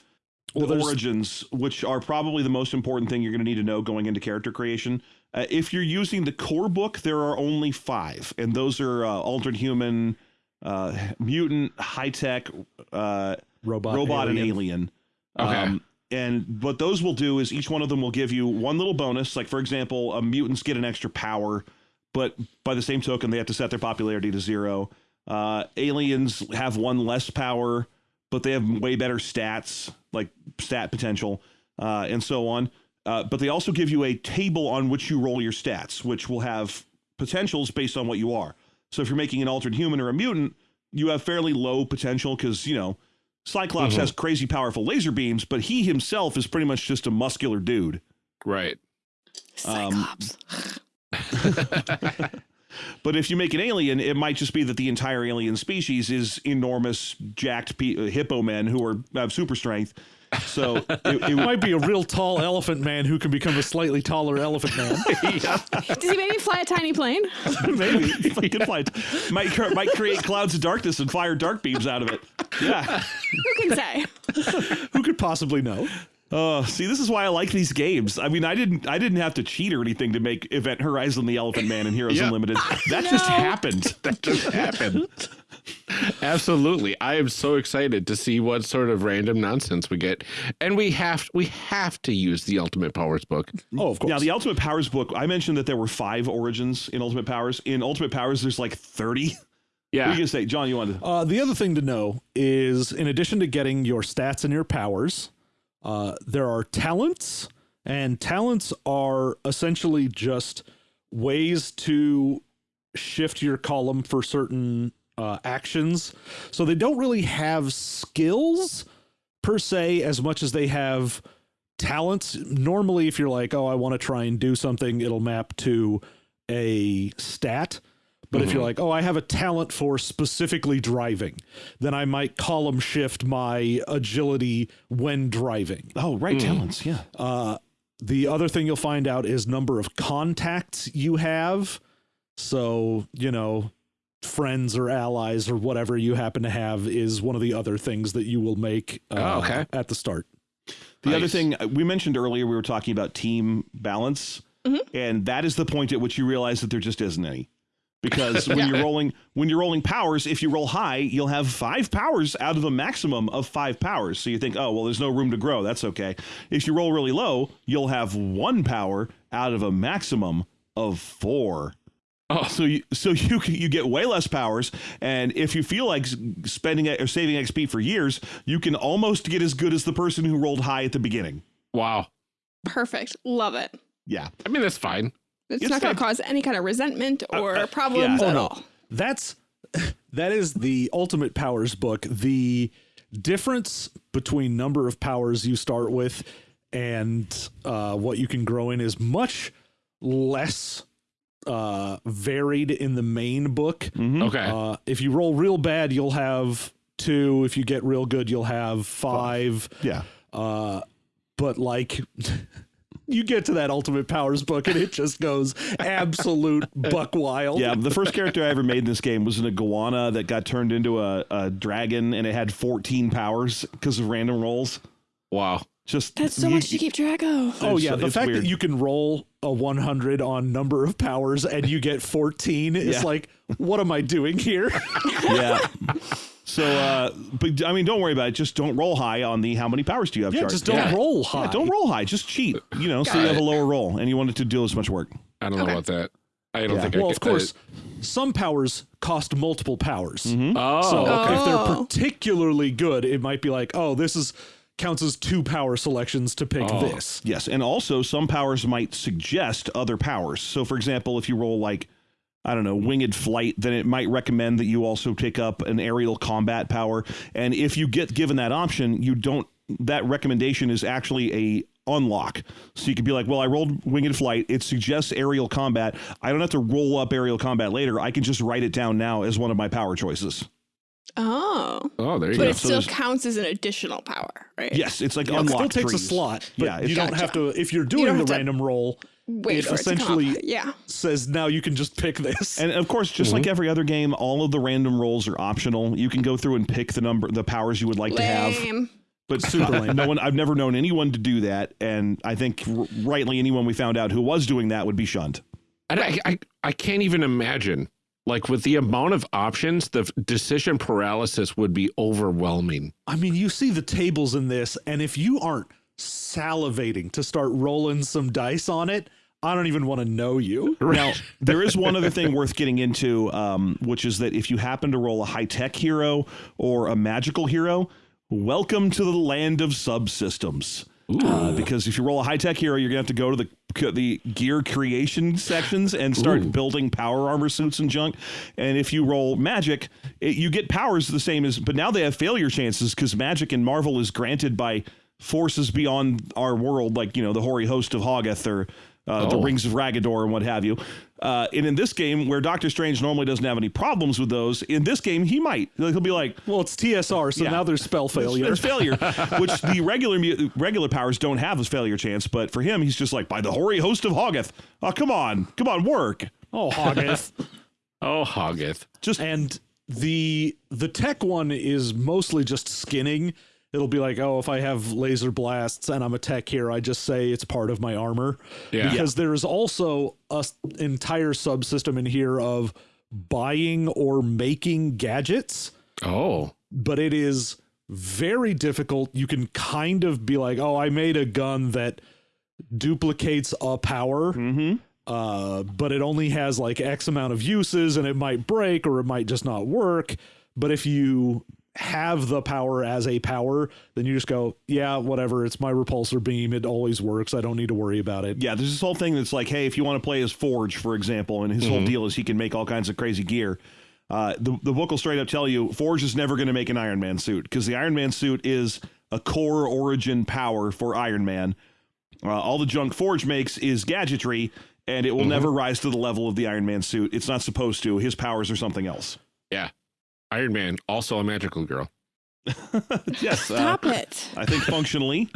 Well, the origins, which are probably the most important thing you're going to need to know going into character creation. Uh, if you're using the core book, there are only five, and those are uh, altered human, uh, mutant, high tech, uh, Robot, robot, and alien. alien. Um, Okay. and what those will do is each one of them will give you one little bonus. Like for example, uh, mutants get an extra power, but by the same token, they have to set their popularity to zero. Uh, aliens have one less power, but they have way better stats, like stat potential, uh, and so on. Uh, but they also give you a table on which you roll your stats, which will have potentials based on what you are. So if you're making an altered human or a mutant, you have fairly low potential because you know Cyclops has crazy powerful laser beams, but he himself is pretty much just a muscular dude. Right. Cyclops. But if you make an alien, it might just be that the entire alien species is enormous, jacked pe- uh, hippo men who are have super strength. So it, it It might be a real tall elephant man who can become a slightly taller elephant man. Does he maybe fly a tiny plane? maybe it can fly. Might cr- might create clouds of darkness and fire dark beams out of it. Yeah. Who can say? who could possibly know? Oh, see, this is why I like these games. I mean, I didn't, I didn't have to cheat or anything to make Event Horizon: The Elephant Man and Heroes Yeah. Unlimited. That just happened. That just happened. Absolutely. I am so excited to see what sort of random nonsense we get. And we have we have to use the Ultimate Powers book. Oh, of course. Now, the Ultimate Powers book. I mentioned that there were five origins in Ultimate Powers. In Ultimate Powers, there's like thirty. What are Yeah. you gonna say, John? You wanted? Uh, the other thing to know is, in addition to getting your stats and your powers, uh, there are talents, and talents are essentially just ways to shift your column for certain uh, actions. So they don't really have skills per se as much as they have talents. Normally, if you're like, oh, I want to try and do something, it'll map to a stat. But if you're like, oh, I have a talent for specifically driving, then I might column shift my agility when driving. Oh, right, talents. Yeah. Uh, the other thing you'll find out is number of contacts you have. So, you know, friends or allies or whatever you happen to have is one of the other things that you will make uh, Oh, okay. at the start. The other thing uh, we mentioned earlier, we were talking about team balance, and that is the point at which you realize that there just isn't any. Because when you're rolling when you're rolling powers, if you roll high, you'll have five powers out of a maximum of five powers. So you think, oh well, there's no room to grow. That's okay. If you roll really low, you'll have one power out of a maximum of four. Oh. So you so you you get way less powers, and if you feel like spending or saving XP for years, you can almost get as good as the person who rolled high at the beginning. Wow. Perfect. Love it. Yeah. I mean that's fine. It's, It's not going to cause any kind of resentment or problems Oh, at no. all. That's that is the ultimate powers book. The difference between number of powers you start with and uh, what you can grow in is much less uh, varied in the main book. Okay. Uh, if you roll real bad, you'll have two. If you get real good, you'll have five. Yeah. Uh, but like. You get to that Ultimate Powers book and it just goes absolute buck wild. Yeah, the first character I ever made in this game was an iguana that got turned into a, a dragon, and it had 14 powers because of random rolls. wow. Just That's so you- much to keep track of. Oh yeah, the fact weird. that you can roll a 100 on number of powers and you get 14 is Yeah. like, what am I doing here? Yeah. So, uh, but I mean, don't worry about it. Just don't roll high on the how many powers do you have yeah, chart. just don't Yeah. roll high. Yeah, don't roll high. Just cheat. You know, so Got you have a lower roll, and you want it to do as much work. I don't know about that. I don't Yeah. think I Well, could- of course, some powers cost multiple powers. Mm-hmm. Oh, So okay. if they're Oh. particularly good, it might be like, oh, this is counts as two power selections to pick Oh. this. Yes, and also some powers might suggest other powers. So, for example, if you roll like I don't know, winged flight, then it might recommend that you also take up an aerial combat power. And if you get given that option, you don't that recommendation is actually a unlock. So you could be like, well, I rolled winged flight. It suggests aerial combat. I don't have to roll up aerial combat later. I can just write it down now as one of my power choices. Oh. oh, there you But go. But it so still there's- counts as an additional power, right? Yes, it's like Yeah, it still takes trees. a slot, but Yeah, you it's- don't Gotcha. have to. If you're doing don't the random roll, Wait It for it essentially- Yeah. says now you can just pick this. And of course, just like mm-hmm. every other game, all of the random rolls are optional. You can go through and pick the number, the powers you would like to have. But super lame. No one, I've never known anyone to do that, and I think r- rightly anyone we found out who was doing that would be shunned. And I, I, I can't even imagine, like with the amount of options, the decision paralysis would be overwhelming. I mean, you see the tables in this, and if you aren't salivating to start rolling some dice on it, I don't even want to know you. Now, there is one other thing worth getting into, um, which is that if you happen to roll a high tech hero or a magical hero, welcome to the land of subsystems. Uh, because if you roll a high tech hero, you're gonna have to go to the the gear creation sections and start Ooh. building power armor suits and junk. And if you roll magic, it, you get powers the same as, but now they have failure chances because magic in Marvel is granted by forces beyond our world, like you know the hoary host of Hoggoth or uh, the Oh. rings of Raggadorr and what have you. Uh, and in this game, where Doctor Strange normally doesn't have any problems with those, in this game he might. He'll be like, Well, it's TSR, so Yeah. now there's spell failure. there's failure, which the regular regular powers don't have a failure chance. But for him, he's just like by the hoary host of Hoggoth. Oh, come on, come on, work. oh, Hoggoth. Oh, Hoggoth. Just and the the tech one is mostly just skinning. It'll be like, oh, if I have laser blasts and I'm a tech here, I just say it's part of my armor. Yeah. Because there is also a s- entire subsystem in here of buying or making gadgets, Oh, but it is very difficult. You can kind of be like, oh, I made a gun that duplicates a power hmm uh, but it only has like X amount of uses and it might break or it might just not work. But if you have the power as a power, then you just go, yeah, whatever. It's my repulsor beam. It always works. I don't need to worry about it. yeah. There's this whole thing that's like, hey, if you want to play as Forge, for example, and his whole deal is he can make all kinds of crazy gear. Uh, the the book will straight up tell you Forge is never going to make an Iron Man suit because the Iron Man suit is a core origin power for Iron Man. Uh, all the junk Forge makes is gadgetry, and it will never rise to the level of the Iron Man suit. It's not supposed to. His powers are something else. yeah. Iron Man, also a magical girl. yes, uh, Stop it. I think functionally.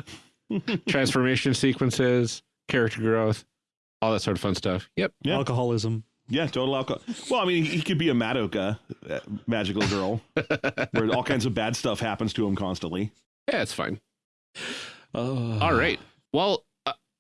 Transformation sequences, character growth, all that sort of fun stuff. Yep. Yeah. Alcoholism. Yeah, total alcohol. Well, I mean, he could be a Madoka, uh, magical girl, where all kinds of bad stuff happens to him constantly. Yeah, it's fine. Uh, All right. Well, uh,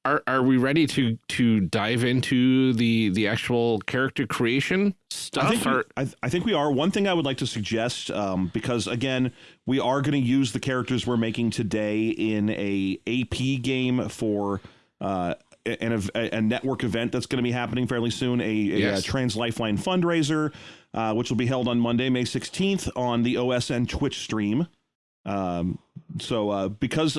are are we ready to to dive into the the actual character creation stuff? I think, we, I, I think we are. One thing I would like to suggest, um, because again, we are going to use the characters we're making today in a AP game for uh, an, a, a network event that's going to be happening fairly soon. A, a, Yes. uh Trans Lifeline fundraiser, uh, which will be held on Monday, May sixteenth, on the OSN Twitch stream. Um, so uh, because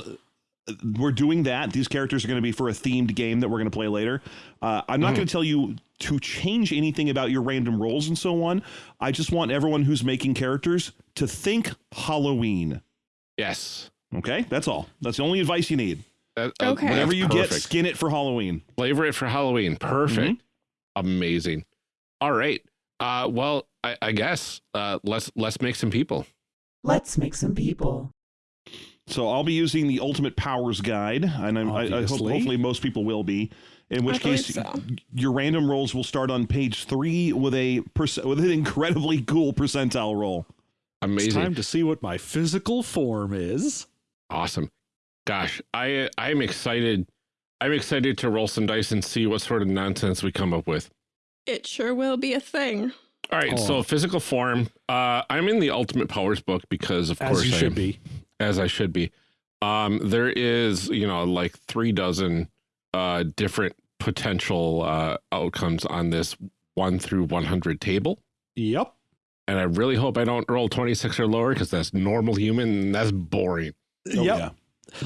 we're doing that. These characters are going to be for a themed game that we're going to play later. Uh, I'm not going to tell you to change anything about your random rolls and so on. I just want everyone who's making characters to think Halloween. yes. Okay, that's all. That's the only advice you need. Uh, Okay. Whatever that's you get, skin it for Halloween. flavor it for Halloween. Perfect. Mm-hmm. Amazing. All right. Uh, well, I, I guess uh, let's let's make some people. Let's make some people. So I'll be using the Ultimate Powers Guide, and I'm, I, I hope hopefully most people will be. In which I case, so. your random rolls will start on page three with a with an incredibly cool percentile roll. It's Amazing. time to see what my physical form is. Awesome. Gosh, I I'm excited. I'm excited to roll some dice and see what sort of nonsense we come up with. It sure will be a thing. All right, Oh. so physical form. Uh, I'm in the Ultimate Powers book because, of As course, you I should am, be. As I should be. Um, there is, you know, like three dozen uh, different potential uh, outcomes on this one through 100 table. Yep. And I really hope I don't roll 26 or lower because that's normal human and that's boring. Oh, yep. yeah.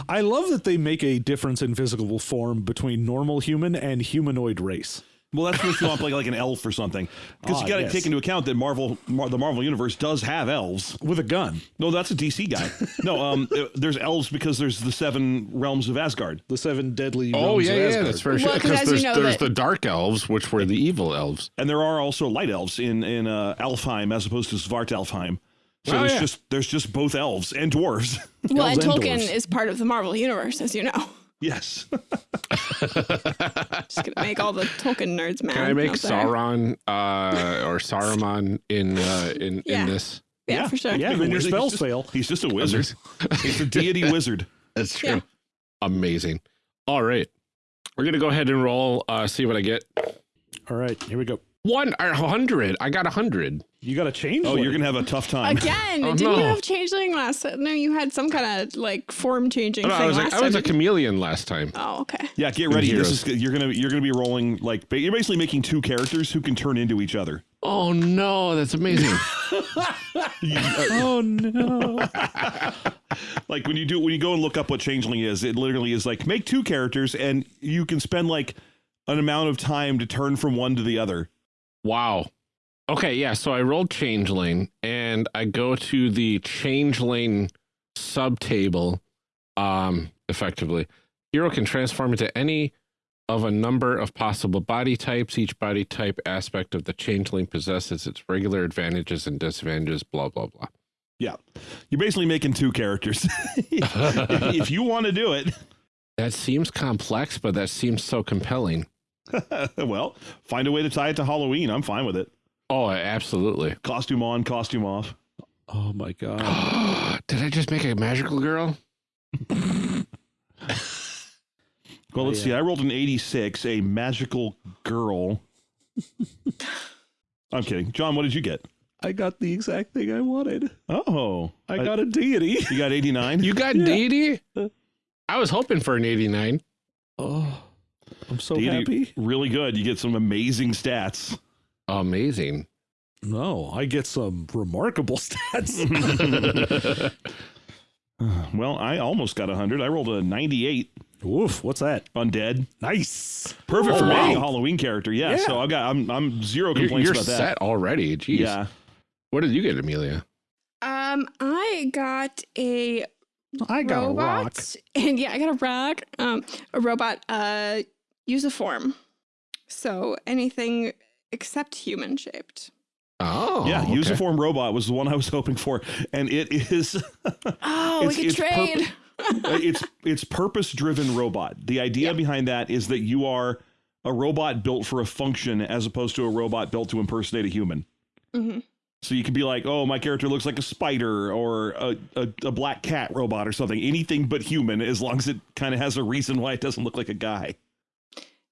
I love that they make a difference in physical form between normal human and humanoid race. Well, that's if you want to play like an elf or something, because Ah, you got to yes. take into account that Marvel, Mar- the Marvel universe does have elves. With a gun. No, that's a DC guy. no, um, there's elves because there's the seven realms of Asgard. The seven deadly Oh, realms yeah, of yeah, Asgard. that's very Well, sure. 'cause Because as you there's, know there's that- the dark elves, which were the evil elves. And there are also light elves in in uh, Alfheim as opposed to Svartalfheim. So Oh, there's yeah. just there's just both elves and dwarves. Well, Elves and Tolkien dwarves. is part of the Marvel universe, as you know. Yes. Just gonna make all the Tolkien nerds mad. Can I make out. Sauron uh, or Saruman in uh, in Yeah. in this? Yeah, for sure. Yeah, then your He's spells just- fail. He's just a wizard. He's a deity wizard. That's true. Yeah. Amazing. All right, we're gonna go ahead and roll. Uh, see what I get. All right, here we go. One a hundred. I got a hundred. You got to change. Oh, you're gonna have a tough time. Again, Oh, didn't no. you have changeling last time? No, you had some kind of like form changing Oh, no, thing I was last like, I was a chameleon last time. oh, okay. Yeah, get ready. This is you're gonna you're gonna be rolling like you're basically making two characters who can turn into each other. Oh no, that's amazing. oh no! like when you do when you go and look up what changeling is, it literally is like make two characters and you can spend like an amount of time to turn from one to the other. Wow. Okay, yeah. So I rolled changeling and I go to the changeling subtable. Um, effectively, hero can transform into any of a number of possible body types. Each body type aspect of the changeling possesses its regular advantages and disadvantages. Blah blah blah. Yeah. You're basically making two characters. if you want to do it. That seems complex, but that seems so compelling. well, find a way to tie it to Halloween. I'm fine with it. Oh, absolutely. Costume on, costume off. Oh my god. Did I just make a magical girl? Well, let's oh, yeah. see. I rolled an 86, a magical girl. I'm kidding. John, what did you get? I got the exact thing I wanted. Oh, I got a deity. You got 89? You got Yeah. deity? I was hoping for an 89. Oh, I'm so Deity, happy. Really good. You get some amazing stats. Amazing. No, I get some remarkable stats. well, I almost got 100. I rolled a 98 Woof, what's that? undead. Nice. Perfect Oh, for wow. me, a Halloween character. Yeah, Yeah. so I've got I'm I'm zero You're, complaints you're about that. set already. Jeez. Yeah. What did you get, Amelia? Um, I got a I got robot, a rock. and yeah, I got a rock. Um, a robot. Uh, Usiform. So anything except human shaped. Oh, yeah, okay. Usiform Robot was the one I was hoping for, and it is Oh, It's- we it's could trade. it's it's purpose driven robot. The idea Yeah. behind that is that you are a robot built for a function as opposed to a robot built to impersonate a human. Mhm. So you can be like, oh, my character looks like a spider or a, a, a black cat robot or something. Anything but human, as long as it kind of has a reason why it doesn't look like a guy.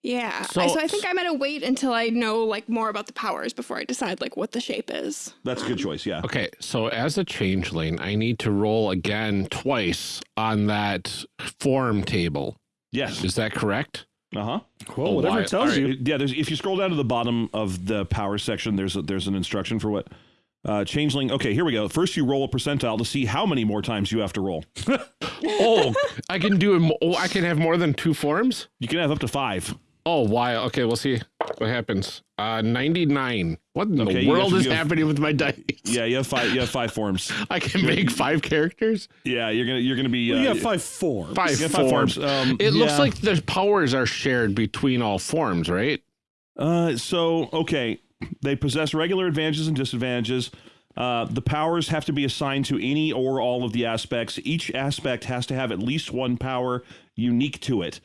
Yeah. So- I, so I think I'm gonna wait until I know like more about the powers before I decide like what the shape is. That's a good choice. Yeah. Okay, so as a changeling, I need to roll again twice on that form table. Yes. Is that correct? Uh huh. Well, Oh, whatever why- it tells all you. Yeah. There's if you scroll down to the bottom of the power section, there's a, there's an instruction for what. Uh, changeling. Okay, here we go. First, you roll a percentile to see how many more times you have to roll. Oh, I can do. a mo- Oh, I can have more than two forms. You can have up to five. Oh, why? Okay, we'll see what happens. Uh, ninety-nine. What in Okay, the world have- is have- happening with my dice? Yeah, you have five. You have five forms. I can make five characters. Yeah, you're gonna you're gonna be. Well, Uh, you have five forms. Five, you have five forms. forms. Um, It looks like the powers are shared between all forms, right? Uh, so okay, they possess regular advantages and disadvantages. Uh, the powers have to be assigned to any or all of the aspects. Each aspect has to have at least one power unique to it.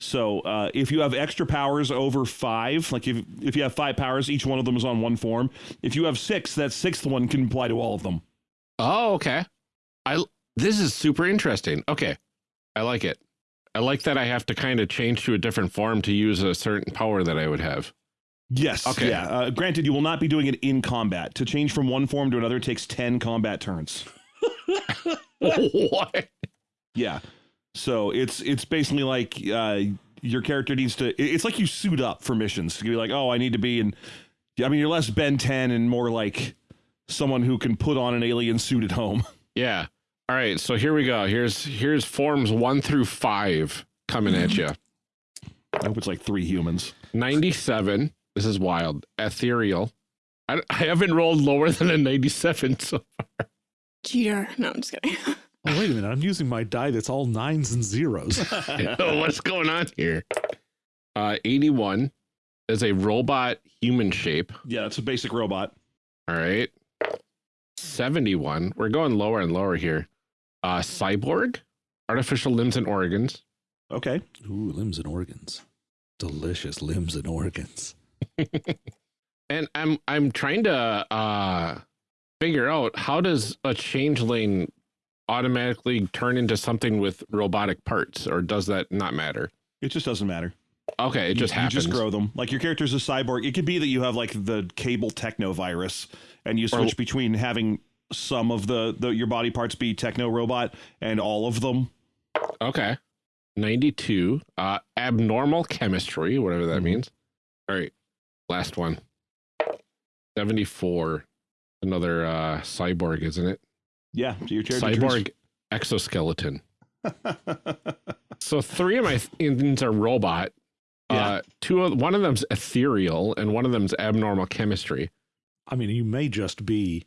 So uh, if you have extra powers over five, like if if you have five powers, each one of them is on one form. If you have six, that sixth one can apply to all of them. Oh, okay. I this is super interesting. Okay. I like it. I like that I have to kind of change to a different form to use a certain power that I would have. Yes. Okay. Yeah. Uh, granted, you will not be doing it in combat. To change from one form to another takes ten combat turns. what? Yeah. So it's it's basically like uh, your character needs to. It's like you suit up for missions. You're like, oh, I need to be in. I mean, you're less Ben 10 and more like someone who can put on an alien suit at home. Yeah. All right, so here we go. Here's here's forms 1 through 5 coming at you. I hope it's like three humans. 97. This is wild. Ethereal. I, I haven't rolled lower than a 97 so far. Cheater. No, I'm just kidding. Oh, wait a minute. I'm using my die that's all nines and zeros. what's going on here? Uh 81 is a robot human shape. Yeah, it's a basic robot. All right. 71. We're going lower and lower here. Uh cyborg, artificial limbs and organs. Okay. Ooh, limbs and organs. Delicious limbs and organs. And I'm I'm trying to uh figure out how does a changeling automatically turn into something with robotic parts or does that not matter? It just doesn't matter. Okay, it just you, happens. You just grow them. Like your character's a cyborg. It could be that you have like the cable techno virus and you switch between having some of the, the your body parts be techno robot and all of them. Okay. 92 uh abnormal chemistry, whatever that Mhm. means. All right. Last one. 74 another uh cyborg, isn't it? Yeah. So your character turns- Cyborg exoskeleton. so three of my things are robot. Uh, two of one of them's ethereal and one of them's abnormal chemistry. I mean, you may just be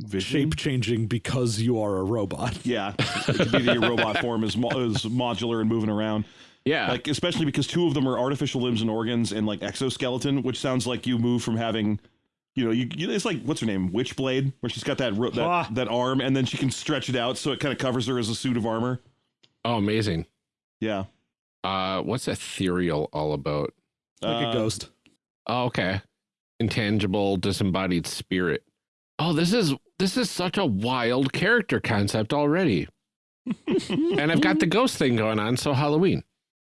Vision? shape changing because you are a robot. Yeah, it could be that your robot form is, mo- is modular and moving around. Yeah. Like especially because two of them are artificial limbs and organs and like exoskeleton, which sounds like you move from having, you know, you, you it's like what's her name, Witchblade, where she's got that ro- that, Ah. that arm and then she can stretch it out so it kind of covers her as a suit of armor. oh, amazing. Yeah, Uh, what's ethereal all about? Like Uh, a ghost. Oh, okay. Intangible, disembodied spirit. Oh, this is this is such a wild character concept already. and I've got the ghost thing going on, so Halloween.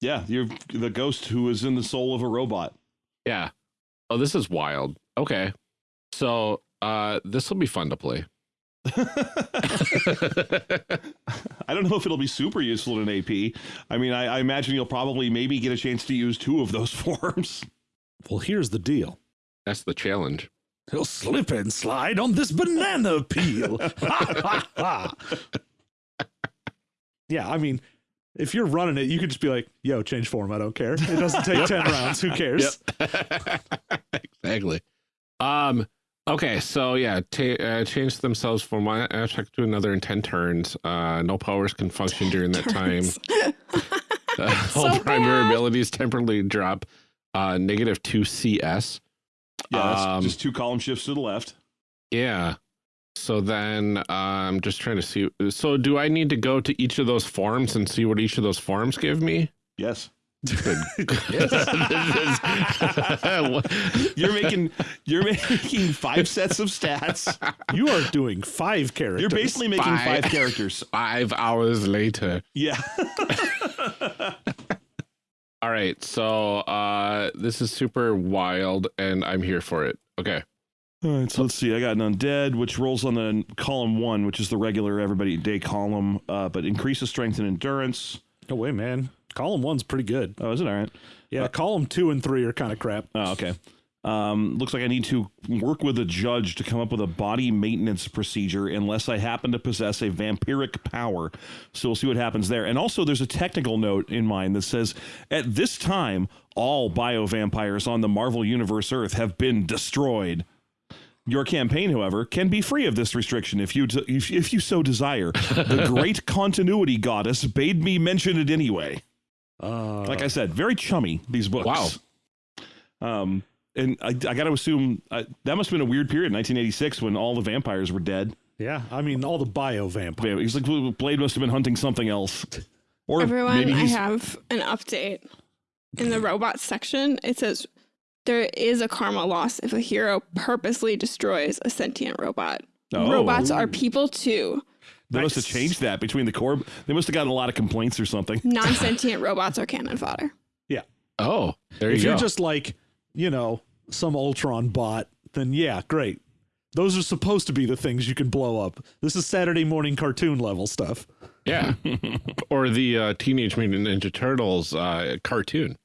Yeah, you're the ghost who is in the soul of a robot. Yeah. Oh, this is wild. Okay. So, uh this will be fun to play. I don't know if it'll be super useful in AP. I mean, I, I imagine you'll probably maybe get a chance to use two of those forms. Well, here's the deal. That's the challenge. He'll slip and slide on this banana peel. Ha, ha, ha. yeah, I mean, if you're running it, you could just be like, yo, change form. I don't care. It doesn't take 10 rounds. Who cares? exactly. Um. Okay. So yeah, uh, change themselves from one aspect to another in ten turns. Uh, no powers can function during that time. Uh, all So primary bad. abilities temporarily drop uh, negative two CS. Yeah, that's Um, just two column shifts to the left. Yeah. So then uh, I'm just trying to see. So do I need to go to each of those forms and see what each of those forms give me? Yes. Good. This is- You're making you're making five sets of stats. You are doing five characters. You're basically making Five. five characters. Five hours later. Yeah. All right. So uh, this is super wild, and I'm here for it. Okay. All right, so let's see. I got an undead, which rolls on the column one, which is the regular everybody day column, uh, but increases strength and endurance. Oh, wait, man. Column one's pretty good. Oh, is it all right? Yeah, column two and three are kind of crap. Oh, okay. Um, looks like I need to work with a judge to come up with a body maintenance procedure unless I happen to possess a vampiric power. So we'll see what happens there. And also, there's a technical note in mine that says at this time, all bio-vampires on the Marvel Universe Earth have been destroyed. Your campaign, however, can be free of this restriction if you if, if you so desire. The great continuity goddess bade me mention it anyway. Uh, Like I said, very chummy these books. Wow. Um, and I, I got to assume uh, that must have been a weird period, 1986, when all the vampires were dead. yeah, I mean, all the bio vampires. He's like Blade must have been hunting something else, or Everyone, maybe I have an update. In the robot section, it says there is a karma loss if a hero purposely destroys a sentient robot. Oh. Robots are people too. They must have changed that between the core. They must have gotten a lot of complaints or something. Non sentient robots are cannon fodder. Yeah. Oh, there you if go. you're just like, you know, some Ultron bot, then yeah, great. Those are supposed to be the things you can blow up. This is Saturday morning cartoon level stuff. yeah. or the uh, Teenage Mutant Ninja Turtles uh, cartoon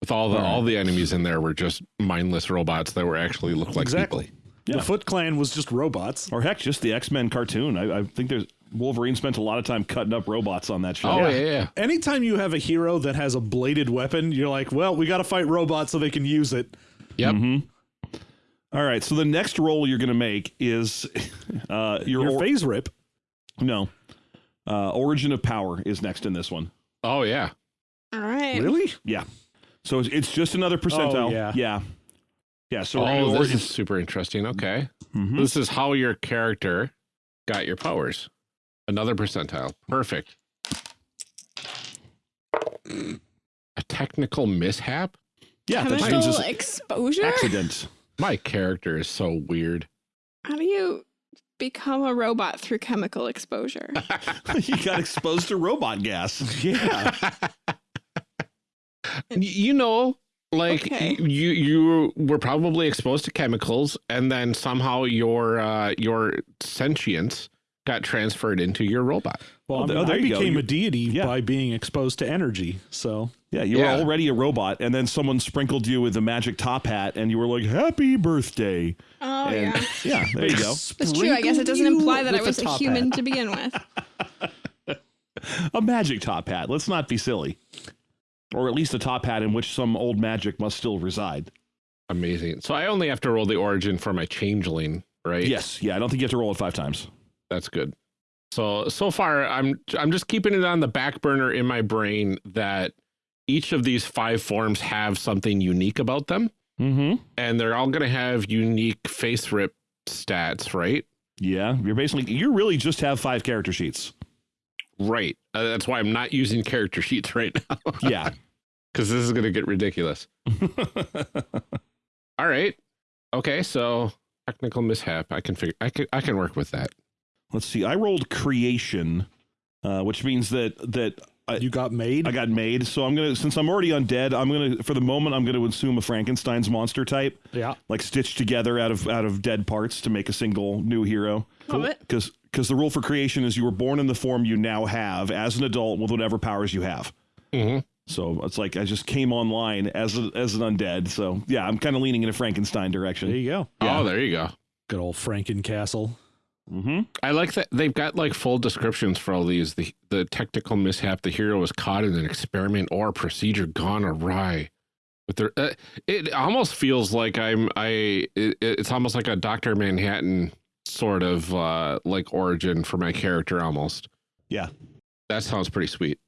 with all the all the enemies in there were just mindless robots that were actually looked like exactly. people. Yeah. The Foot Clan was just robots. Or heck, just the X Men cartoon. I, I think there's Wolverine spent a lot of time cutting up robots on that show. Oh yeah, yeah. Anytime you have a hero that has a bladed weapon, you're like, well, we got to fight robots so they can use it. Yep. All right, so the next roll you're going to make is uh, your, Your or- phase rip. no uh, origin of power is next in this one. Oh yeah. All right. Really? Yeah. So it's, it's just another percentile. yeah. Yeah. Yeah. So we're Oh, this origin- is super interesting. Okay. Mhm. This is how your character got your powers. Another percentile. Perfect. A technical mishap? yeah, that Chemical means it's exposure? accident. My character is so weird. How do you become a robot through chemical exposure? you got exposed to robot gas. Yeah. You know, like Okay. you you were probably exposed to chemicals and then somehow your uh your sentience got transferred into your robot. Well, Oh, I, mean, oh, there I you go. became You- a deity yeah. by being exposed to energy. So Yeah, you Yeah. were already a robot, and then someone sprinkled you with the magic top hat, and you were like, "Happy birthday!" Oh, and yeah. yeah, there you go. That's true. I guess it doesn't imply that I was with a human hat. to begin with. a magic top hat. Let's not be silly. Or at least a top hat in which some old magic must still reside. Amazing. So I only have to roll the origin for my changeling, right? Yes, yeah. I don't think you have to roll it five times. That's good. So so far I'm I'm just keeping it on the back burner in my brain that each of these five forms have something unique about them Mm-hmm. and they're all going to have unique face rip stats, right? Yeah, you're basically you really just have five character sheets. Right. Uh, that's why I'm not using character sheets right now Yeah. cuz this is going to get ridiculous. All right. Okay, so technical mishap. I can figure I can I can work with that. Let's see. I rolled creation, uh, which means that that I, You got made. I got made. So I'm gonna since I'm already undead, I'm gonna for the moment I'm gonna assume a Frankenstein's monster type, yeah. like stitched together out of out of dead parts to make a single new hero. Love it. Because because the rule for creation is you were born in the form you now have as an adult with whatever powers you have. hmm So it's like I just came online as a, as an undead. So yeah, I'm kind of leaning in a Frankenstein direction. There you go. Yeah. Oh, there you go. Good old Frankencastle. Mm-hmm. I like that they've got like full descriptions for all these. The the technical mishap, the hero was caught in an experiment or procedure gone awry. But there, uh, it almost feels like I'm I. It, it's almost like a Doctor Manhattan sort of uh like origin for my character. Almost. Yeah. That sounds pretty sweet.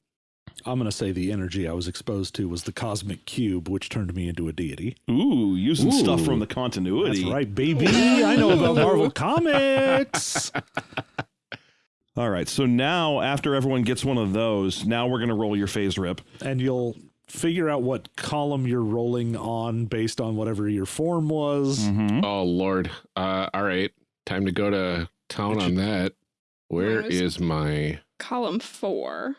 I'm going to say the energy I was exposed to was the cosmic cube, which turned me into a deity. Ooh, using stuff from the continuity. That's right, baby. I know about Marvel Comics. All right. So now, after everyone gets one of those, now we're going to roll your FASERIP. and you'll figure out what column you're rolling on based on whatever your form was. Mm-hmm. Oh Lord. Uh, all right. Time to go to town Which- on that. Where Mine was- is my? Column four.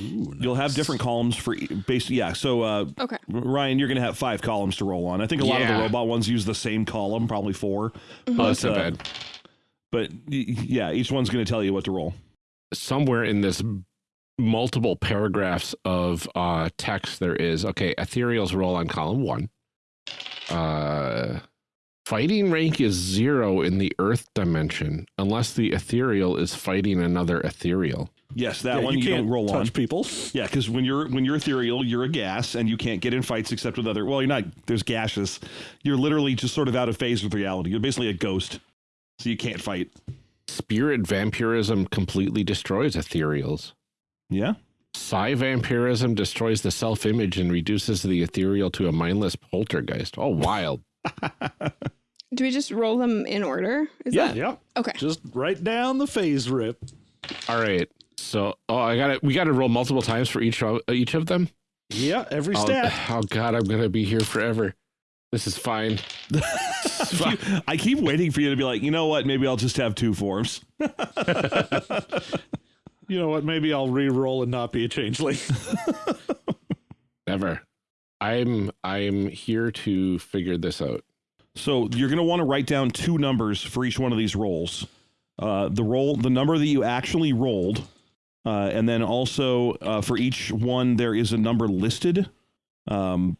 Ooh, You'll have different columns for e- base. Yeah. So uh, Okay. Ryan, you're going to have five columns to roll on. I think a lot of the robot ones use the same column, probably four. Oh, that's But, not uh, bad. But yeah, each one's going to tell you what to roll. somewhere in this multiple paragraphs of uh text there is okay ethereal's roll on column one uh fighting rank is zero in the earth dimension unless the ethereal is fighting another ethereal Yes, that Yeah, one you, can't don't roll touch on. people. Yeah, because when you're when you're ethereal, you're a gas, and you can't get in fights except with other. Well, you're not. There's gaseous. You're literally just sort of out of phase with reality. You're basically a ghost, so you can't fight. spirit vampirism completely destroys ethereals Yeah. psi vampirism destroys the self-image and reduces the ethereal to a mindless poltergeist oh wild Do we just roll them in order? Is Yeah. that Yep. okay? Just write down the FASERIP. all right so oh i gotta we gotta roll multiple times for each of each of them Yeah, every Oh, stat. oh God, I'm gonna be here forever. This is fine. I keep waiting for you to be like, you know what? Maybe I'll just have two forms. You know what? Maybe I'll re-roll and not be a changeling. Never. I'm I'm here to figure this out. So you're going to want to write down two numbers for each one of these rolls. Uh, the roll, the number that you actually rolled, uh, and then also uh, for each one there is a number listed. Um,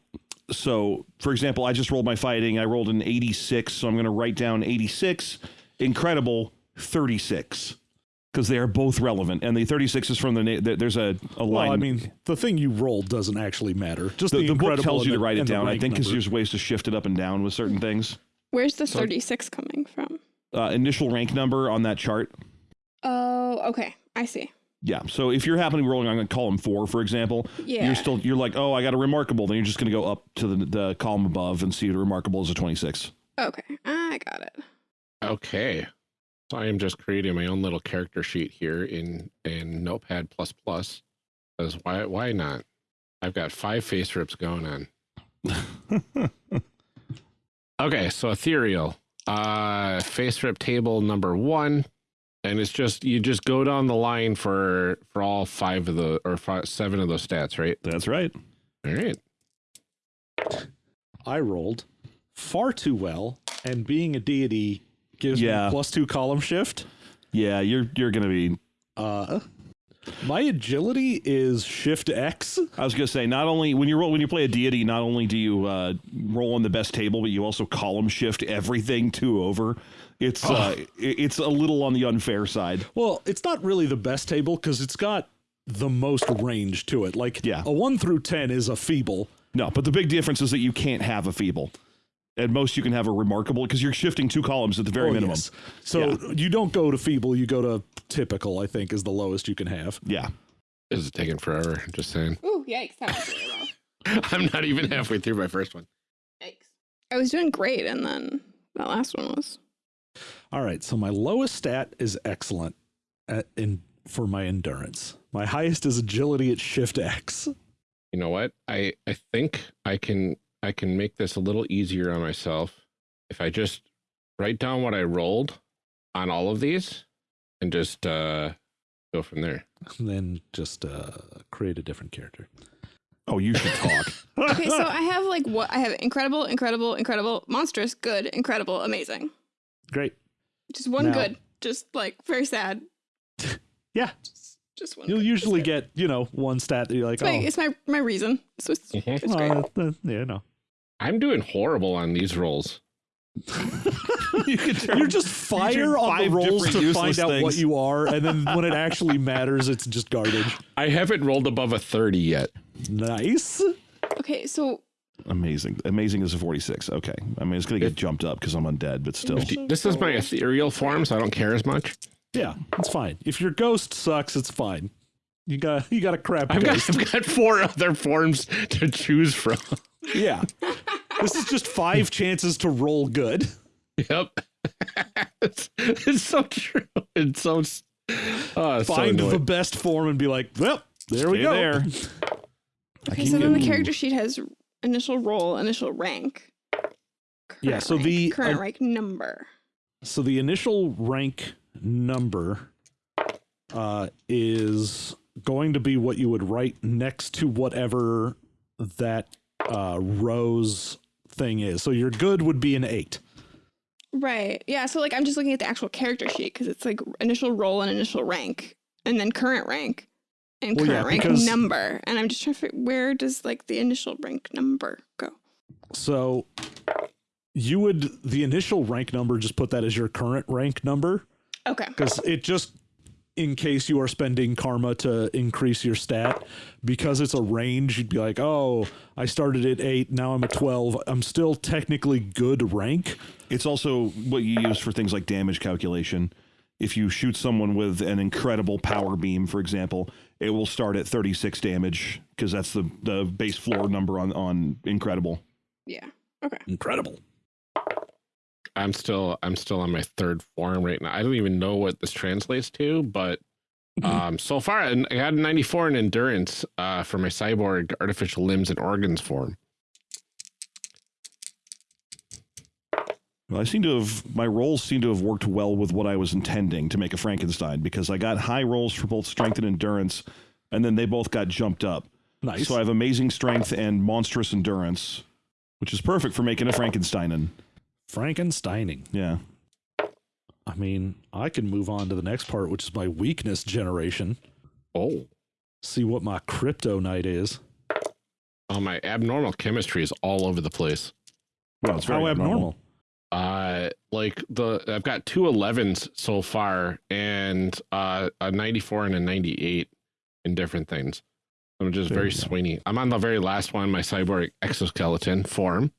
so, for example, I just rolled my fighting. I rolled an 86, so I'm going to write down 86. Incredible 36 because they are both relevant, and the 36 is from the na- there's a, a line. well, I mean, the thing you rolled doesn't actually matter. Just the, the, the book incredible tells you to write it down. I think because there's ways to shift it up and down with certain things. Where's the So- 36 coming from? Uh, initial rank number on that chart. Oh, okay. I see. Yeah. So if you're happening rolling on a column four, for example, Yeah. you're still you're like, oh, I got a remarkable. Then you're just going to go up to the, the column above and see the remarkable is a 26. Okay. I got it. Okay. So I am just creating my own little character sheet here in in Notepad plus plus. Because why why not? I've got five FASERIPs going on. Okay, so ethereal. Uh FASERIP table number one. And it's just you just go down the line for for all five of the or five, seven of those stats, right? That's right. All right. I rolled far too well, and being a deity gives Yeah. me plus two column shift. Yeah, you're you're going to be. Uh, My agility is Shift X. I was gonna say not only when you roll when you play a deity, not only do you uh, roll on the best table, but you also column shift everything two over. It's uh, it's a little on the unfair side. Well, it's not really the best table because it's got the most range to it. Like Yeah. a one through ten is a feeble. No, but the big difference is that you can't have a feeble. At most, you can have a remarkable because you're shifting two columns at the very Oh, minimum. yes. So you don't go to feeble, you go to typical. I think is the lowest you can have. Yeah. This is taking forever. Just saying. Ooh, yikes. That was really low. I'm not even halfway through my first one. Yikes. I was doing great, and then that last one was. All right, so my lowest stat is excellent at, in for my endurance. My highest is agility at Shift X. You know what? I I think I can I can make this a little easier on myself if I just write down what I rolled on all of these and just uh go from there. And then just uh, create a different character. Oh, you should talk. Okay, so I have like what I have incredible, incredible, incredible, monstrous, good, incredible, amazing. Great. Just one Now- good, just like very sad. Yeah, Just, just one. you'll good, usually just get you know one stat that you're like, It's my, oh, it's my my reason. So it's, Mhm. it's great. uh, uh, yeah, no. I'm doing horrible on these rolls. you can turn- You're just do fire on the rolls to find useless out what you are, and then when it actually matters, it's just garbage. I haven't rolled above a 30 yet. Nice. Okay, so amazing. Amazing is a 46. Okay. I mean, it's going to get jumped up because I'm undead, but still. Fifty. This is my ethereal form, so I don't care as much. Yeah, it's fine. If your ghost sucks, it's fine. You got you got a crap I've got. I've got four other forms to choose from. Yeah. this is just five chances to roll good. Yep. it's, it's so true. It's so. s- Oh, it's so Find the best form and be like, well, there we go. there. okay, so then the character sheet has initial role, initial rank. Yeah, so rank, the- current uh, rank number. So the initial rank number uh, is going to be what you would write next to whatever that uh, rose thing is. So your good would be an eight. Right. Yeah. So like I'm just looking at the actual character sheet because it's like initial role and initial rank, and then current rank and Well, current yeah, rank number. And I'm just trying to figure where does like the initial rank number go? So you would the initial rank number just put that as your current rank number Okay. because it just in case you are spending karma to increase your stat because it's a range you'd be like oh i started at 8 now i'm a 12 i'm still technically good rank It's also what you use for things like damage calculation. If you shoot someone with an incredible power beam, for example, it will start at 36 damage because that's the, the base floor number on, on incredible. Yeah. Okay. incredible I'm still I'm still on my third form right now. I don't even know what this translates to, but um so far I I got 94 in endurance uh for my cyborg artificial limbs and organs form. I seem to have my rolls seem to have worked well with what I was intending to make a Frankenstein because I got high rolls for both strength and endurance, and then they both got jumped up. nice So I have amazing strength and monstrous endurance, which is perfect for making a Frankenstein. frankensteining Yeah. i mean i can move on to the next part which is my weakness generation Oh. see what my kryptonite is Oh, my abnormal chemistry is all over the place. Well, it's very how abnormal. abnormal Uh, like the I've got two 11s so far, and uh, a 94 and a 98 in different things. I'm just There very you swingy. I'm on the very last one, my cyborg exoskeleton form,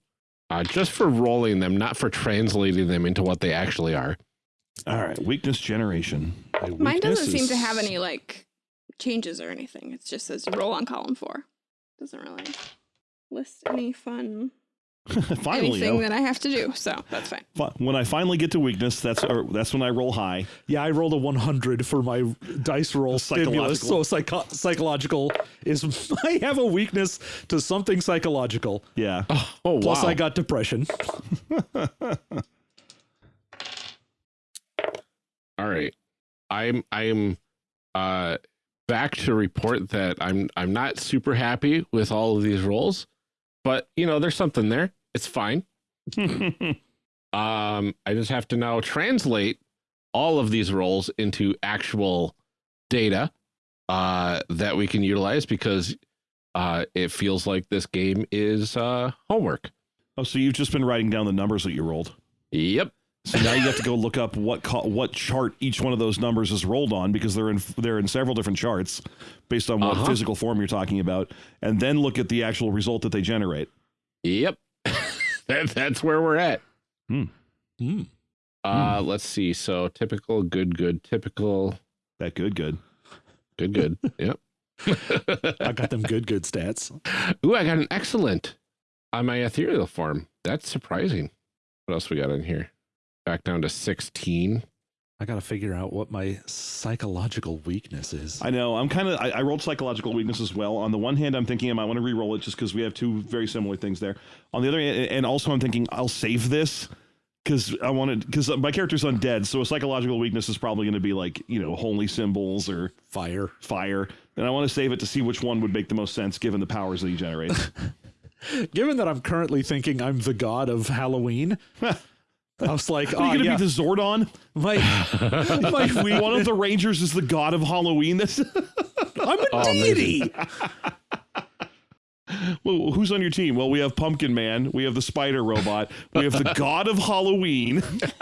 uh, just for rolling them, not for translating them into what they actually are. All right, weakness generation. My Mine doesn't weakness seem to have any like changes or anything. It just says roll on column four. Doesn't really list any fun finally, anything oh, that I have to do. So that's fine. fi- when I finally get to weakness, that's or that's when I roll high. yeah i rolled a 100 for my dice roll stimulus so Psychological. psycho- psychological is i have a weakness to something psychological Yeah. Oh, wow. plus wow. i got depression All right. I'm I'm uh back to report that I'm I'm not super happy with all of these rolls, but you know, there's something there. It's fine. Um I just have to now translate all of these rolls into actual data uh, that we can utilize because uh, it feels like this game is uh, homework. Oh, so you've just been writing down the numbers that you rolled. Yep. So now you have to go look up what co- what chart each one of those numbers is rolled on because they're in they're in several different charts based on what Uh-huh. physical form you're talking about, and then look at the actual result that they generate. Yep. that, that's where we're at. Hmm. Uh, Let's see. So typical, good, good, typical, That good, good. good, good. yep. I got them good, good stats. Ooh, I got an excellent on my ethereal form. That's surprising. What else we got in here? Back down to 16. I got to figure out what my psychological weakness is. I know. I'm kind of. I, I rolled psychological weakness as well. On the one hand, I'm thinking I might want to re-roll it just because we have two very similar things there. On the other hand, and also I'm thinking I'll save this because I wanted because my character's undead, so a psychological weakness is probably going to be like you know holy symbols or Fire. fire, and I want to save it to see which one would make the most sense given the powers that he generates. Given that I'm currently thinking I'm the god of Halloween, I was like, Are you uh, going to yeah, be the Zordon? my, my One of the Rangers is the god of Halloween. That's I'm a Oh, deity. well, who's on your team? Well, we have Pumpkin Man, we have the Spider Robot, we have the god of Halloween.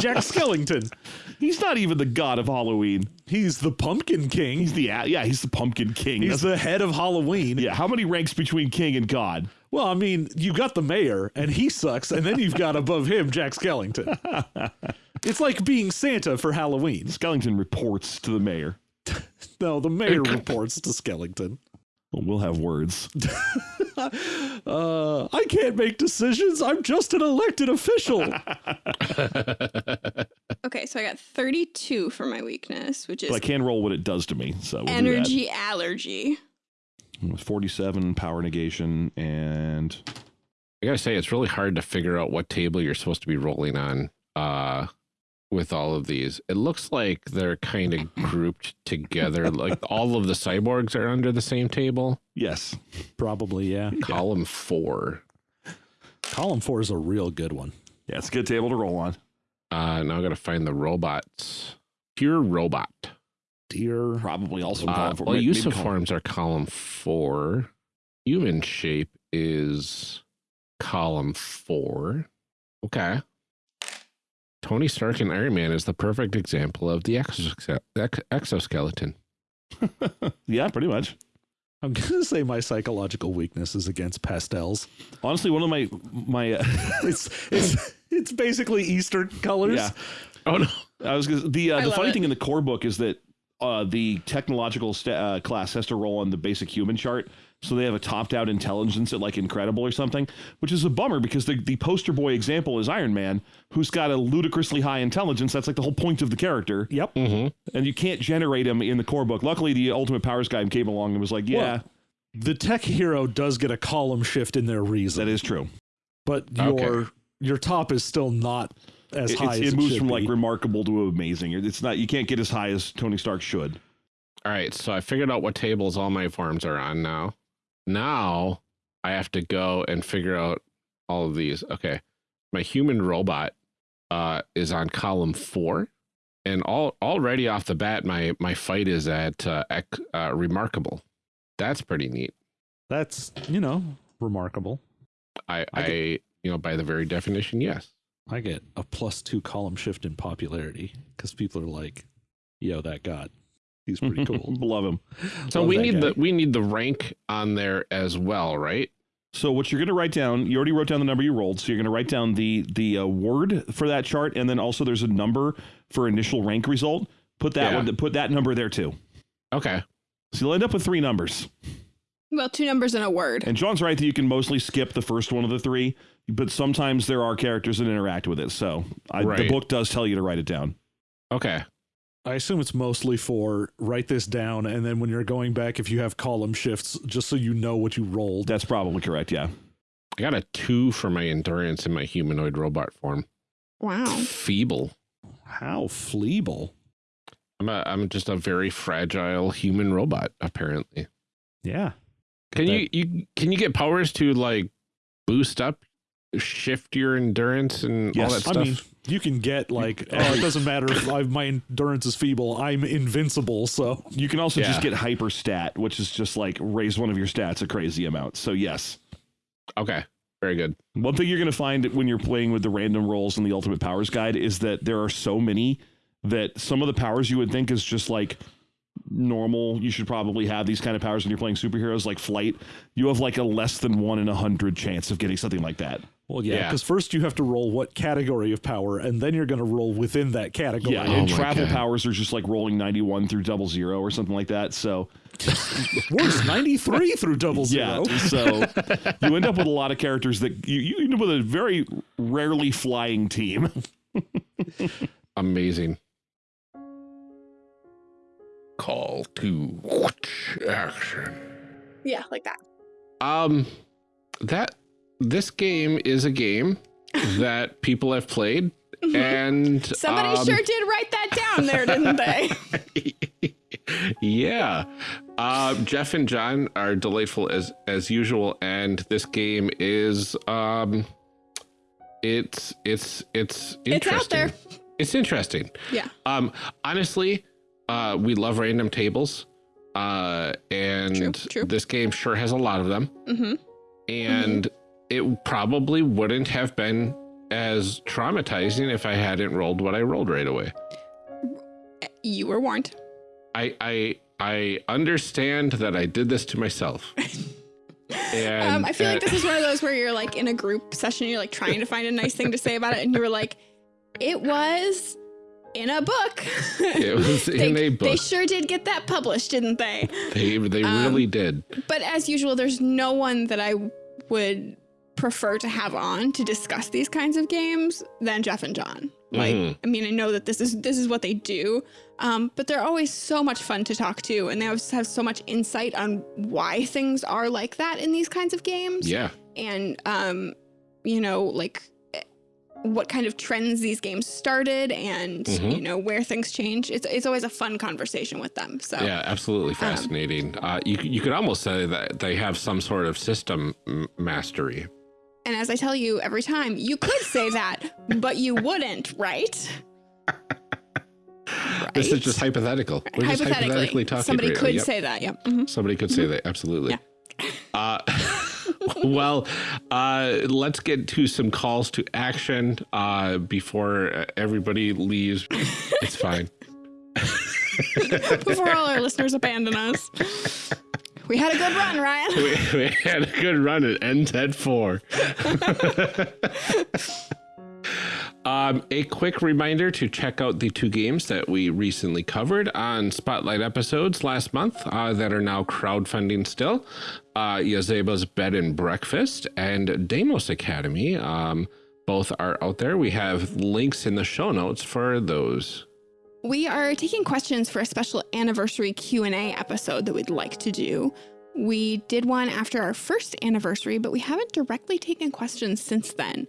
Jack Skellington. He's not even the god of Halloween. He's the Pumpkin King. He's the yeah, he's the Pumpkin King. He's That's- the head of Halloween. yeah, how many ranks between king and god? Well, I mean, you got the mayor, and he sucks, and then you've got above him Jack Skellington. it's like being Santa for Halloween. Skellington reports to the mayor. No, the mayor reports to Skellington. Well, we'll have words. Uh, I can't make decisions. I'm just an elected official. Okay, so I got 32 for my weakness, which is But I can roll what it does to me. So we'll do that. energy allergy. 47 power negation and I gotta say, it's really hard to figure out what table you're supposed to be rolling on uh, with all of these. It looks like they're kind of grouped together. Like all of the cyborgs are under the same table. yes. Probably, yeah. Column four. Column four is a real good one. Yeah, it's a good table to roll on. Uh, now I gotta find the robots. Pure robot. Dear. Probably also in Uh, column four. well, Maybe use of column- forms are column four. Human shape is column four. Okay. Tony Stark and Iron Man is the perfect example of the exoske- ex- exoskeleton. Yeah, pretty much. I'm going to say my psychological weakness is against pastels. Honestly, one of my my uh, It's it's it's basically Eastern colors. yeah. Oh no! I was gonna, the uh, I the funny it. thing in the core book is that uh, the technological sta uh, class has to roll on the basic human chart, so they have a topped out intelligence at like incredible or something, which is a bummer because the the poster boy example is Iron Man, who's got a ludicrously high intelligence. That's like the whole point of the character, Yep. hmm and you can't generate him in the core book. Luckily, the Ultimate Powers Guide came along and was like, "Yeah, Well, The tech hero does get a column shift in their reason, that is true." but your Okay. your top is still not as It, high as it moves should from like remarkable to amazing. It's not you can't get as high as Tony Stark should. All right, so I figured out what tables all my forms are on now. Now I have to go and figure out all of these. Okay, my human robot uh, is on column four, and all already off the bat, my my fight is at uh, ec- uh, remarkable. That's pretty neat. That's you know remarkable. I, I, I you know, by the very definition, yes. I get a plus two column shift in popularity because people are like, "Yo, that god, he's pretty cool." Love him. So Love we need guy. the we need the rank on there as well, right? So what you're going to write down, you already wrote down the number you rolled. So you're going to write down the the uh, word for that chart, and then also there's a number for initial rank result. Put that Yeah. one. Put that number there too. Okay. So you'll end up with three numbers. Well, two numbers and a word. And John's right that you can mostly skip the first one of the three, but sometimes there are characters that interact with it. So I, the book does tell you to write it down. Okay. I assume it's mostly for write this down, and then when you're going back, if you have column shifts, just so you know what you rolled. That's probably correct. Yeah. I got a two for my endurance in my humanoid robot form. Wow. Feeble. How feeble. I'm a I'm just a very fragile human robot, apparently. Yeah. Can Got you you can you get powers to like boost up, shift your endurance and Yes. all that I stuff? mean, You can get like, oh, it doesn't matter if I, my endurance is feeble. I'm invincible. So You can also Yeah. just get hyper stat, which is just like raise one of your stats a crazy amount. So yes. Okay. Very good. One thing you're going to find when you're playing with the random rolls in the Ultimate Powers Guide is that there are so many that some of the powers you would think is just like normal. You should probably have these kind of powers when you're playing superheroes like flight. You have like a less than one in a hundred chance of getting something like that. well, yeah, Yeah. because first you have to roll what category of power, and then you're going to roll within that category. Yeah, Oh and my travel God. powers are just like rolling 91 through double zero or something like that. So Worse, 93 through double yeah, so you end up with a lot of characters that you, you end up with a very rarely flying team. Amazing. Call to action. Yeah, like that. Um, that this game is a game that people have played, and Somebody um, sure did write that down there, didn't they? yeah. Uh, Jeff and John are delightful as as usual, and this game is um, it's it's it's interesting. It's out there. It's interesting. Yeah. Um, honestly, uh, we love random tables, uh, and True, true. this game sure has a lot of them, Mm-hmm. and it probably wouldn't have been as traumatizing if I hadn't rolled what I rolled right away. You were warned. I I I understand that I did this to myself. And, um, I feel like uh, this is one of those where you're like in a group session, you're like trying to find a nice thing to say about it, and you were like, "It was in a book." It was they, in a book. They sure did get that published, didn't they? they they um, really did. But as usual, there's no one that I would prefer to have on to discuss these kinds of games than Jeff and John. Like, Mhm. I mean, I know that this is this is what they do, um, but they're always so much fun to talk to, and they always have so much insight on why things are like that in these kinds of games. Yeah. and um, you know, like what kind of trends these games started, and Mhm. you know where things change. It's it's always a fun conversation with them. So Yeah, absolutely fascinating. uh, you you could almost say that they have some sort of system mastery. And as I tell you every time, you could say that, but you wouldn't, right? This is just hypothetical. We're just hypothetically talking. somebody right could Yep. say that. Yep. mhm. Somebody could say that. Absolutely. Yeah. Uh, well, uh, let's get to some calls to action uh, before everybody leaves. It's fine. Before all our listeners abandon us, we had a good run, Ryan. we, we had a good run. at at four. um, a quick reminder to check out the two games that we recently covered on Spotlight episodes last month uh, that are now crowdfunding still. Uh, Yazeba's Bed and Breakfast and Demos Academy. Um, both are out there. We have links in the show notes for those. We are taking questions for a special anniversary Q&A episode that we'd like to do. We did one after our first anniversary, but we haven't directly taken questions since then.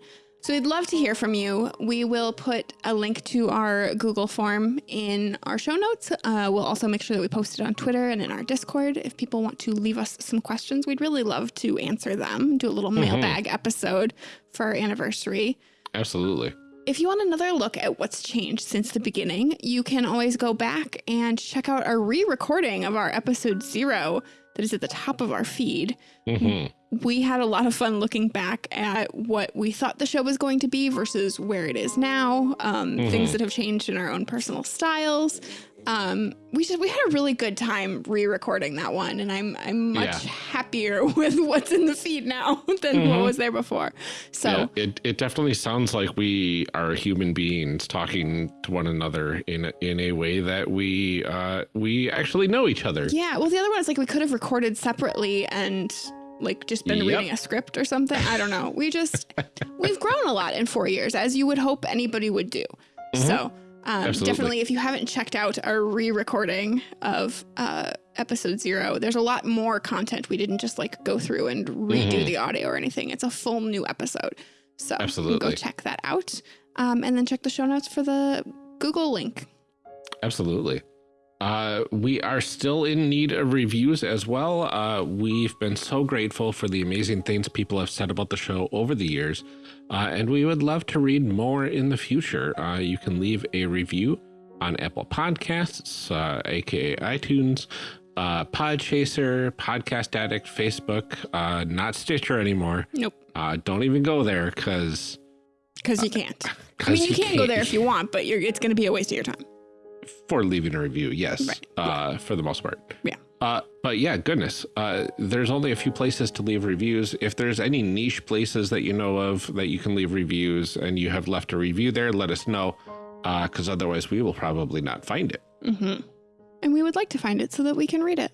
So we'd love to hear from you. We will put a link to our Google form in our show notes. Uh, we'll also make sure that we post it on Twitter and in our Discord. If people want to leave us some questions, we'd really love to answer them, do a little mailbag episode for our anniversary. Absolutely. If you want another look at what's changed since the beginning, you can always go back and check out our re recording of our episode zero that is at the top of our feed. Mhm. We had a lot of fun looking back at what we thought the show was going to be versus where it is now, um, things that have changed in our own personal styles. Um, we just we had a really good time re-recording that one, and I'm I'm much Yeah. happier with what's in the feed now than what was there before. So Yeah, it, it definitely sounds like we are human beings talking to one another in a, in a way that we uh, we actually know each other. Yeah, well, the other one is like we could have recorded separately and like just been Yep. reading a script or something. I don't know. We just we've grown a lot in four years, as you would hope anybody would do. So. Um, definitely, if you haven't checked out our re-recording of uh, episode zero, there's a lot more content. We didn't just like go through and redo the audio or anything. It's a full new episode. So Absolutely. go check that out, um, and then check the show notes for the Google link. Absolutely. Uh, we are still in need of reviews as well. Uh, we've been so grateful for the amazing things people have said about the show over the years, uh, and we would love to read more in the future. Uh, you can leave a review on Apple Podcasts, aka uh, iTunes, uh, Podchaser, Podcast Addict, Facebook, uh, not Stitcher anymore. Nope. Uh, don't even go there because because you can't. I mean, you, you can not go there if you want, but it's going to be a waste of your time. For leaving a review, yes, right. uh, yeah. for the most part. Yeah. Uh, but yeah, goodness, uh, there's only a few places to leave reviews. If there's any niche places that you know of that you can leave reviews and you have left a review there, let us know, because uh, otherwise we will probably not find it. Mm-hmm. And we would like to find it so that we can read it.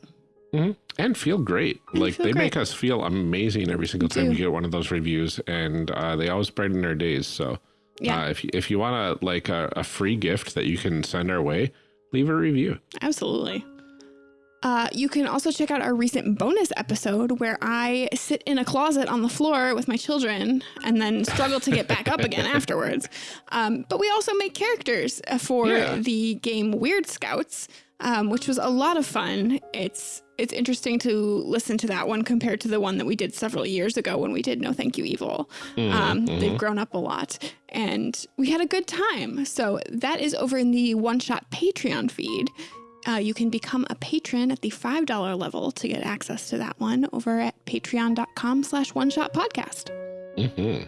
Mm-hmm. And feel great. And like feel they great. make us feel amazing every single time we get one of those reviews, and uh, they always brighten our days. So, yeah, uh, if you, if you want to like a, a, free gift that you can send our way, leave a review. Absolutely. Uh, you can also check out our recent bonus episode where I sit in a closet on the floor with my children and then struggle to get back up again afterwards. Um, but we also make characters uh, for yeah. the game Weird Scouts, um, which was a lot of fun. It's it's interesting to listen to that one compared to the one that we did several years ago when we did No Thank You Evil. Mm -hmm. um, they've mm-hmm. grown up a lot, and we had a good time. So that is over in the One Shot Patreon feed. Uh, you can become a patron at the $5 level to get access to that one over at patreon.com slash one shot podcast. Mm -hmm.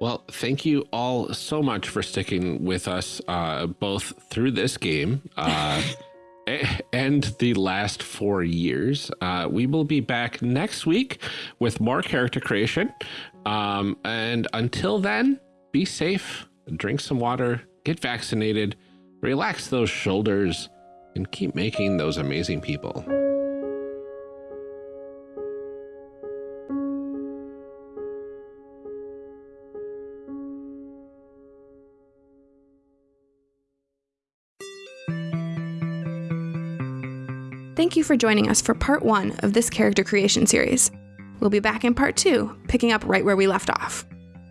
Well, thank you all so much for sticking with us uh, both through this game uh, and the last four years. Uh, we will be back next week with more character creation. Um, and until then, be safe, drink some water, get vaccinated, relax those shoulders and keep making those amazing people. Thank you for joining us for part one of this character creation series. We'll be back in part two, picking up right where we left off.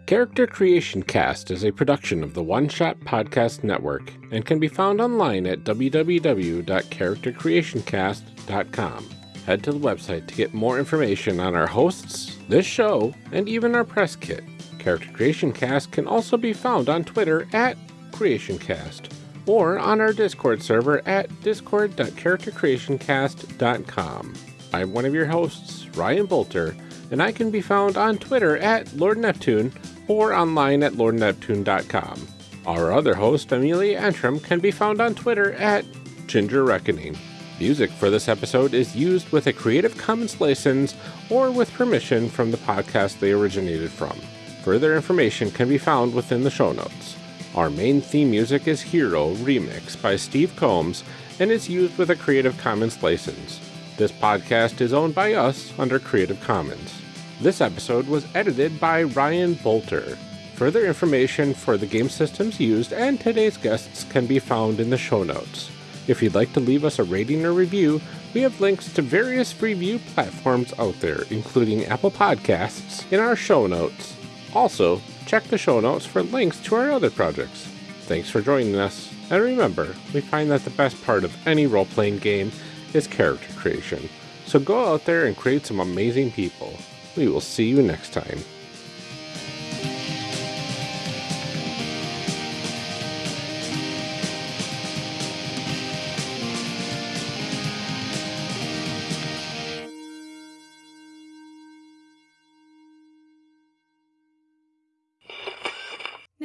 Character Creation Cast is a production of the One Shot Podcast Network and can be found online at www.charactercreationcast.com. Head to the website to get more information on our hosts, this show, and even our press kit. Character Creation Cast can also be found on Twitter at CreationCast or on our Discord server at discord.charactercreationcast.com. I'm one of your hosts, Ryan Boelter, and I can be found on Twitter at Lord Neptune or online at lordneptune.com. Our other host, Amelia Antrim, can be found on Twitter at Ginger Reckoning. Music for this episode is used with a Creative Commons license or with permission from the podcast they originated from. Further information can be found within the show notes. Our main theme music is Hero Remix by Steve Combs and is used with a Creative Commons license. This podcast is owned by us under Creative Commons. This episode was edited by Ryan Boelter. Further information for the game systems used and today's guests can be found in the show notes. If you'd like to leave us a rating or review, we have links to various review platforms out there, including Apple Podcasts, in our show notes. Also, check the show notes for links to our other projects. Thanks for joining us, and remember, we find that the best part of any role playing game is character creation. So go out there and create some amazing people. We will see you next time.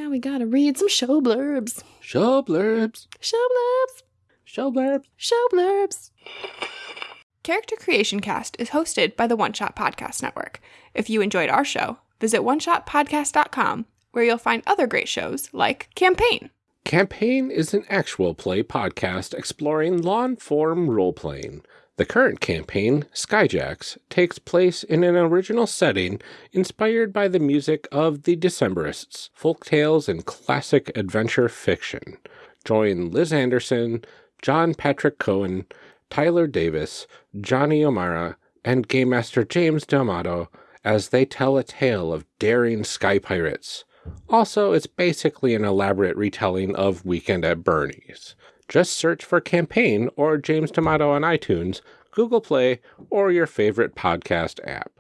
Now we gotta read some show blurbs. Show blurbs. Show blurbs. Show blurbs. Show blurbs. Character Creation Cast is hosted by the One Shot Podcast Network. If you enjoyed our show, visit oneshotpodcast.com, where you'll find other great shows like Campaign. Campaign is an actual play podcast exploring long form role playing. The current campaign, Skyjacks, takes place in an original setting inspired by the music of the Decemberists, folk tales, and classic adventure fiction. Join Liz Anderson, John Patrick Cohen, Tyler Davis, Johnny O'Mara, and Game Master James D'Amato as they tell a tale of daring sky pirates. Also, it's basically an elaborate retelling of Weekend at Bernie's. Just search for Campaign or James D'Amato on iTunes, Google Play, or your favorite podcast app.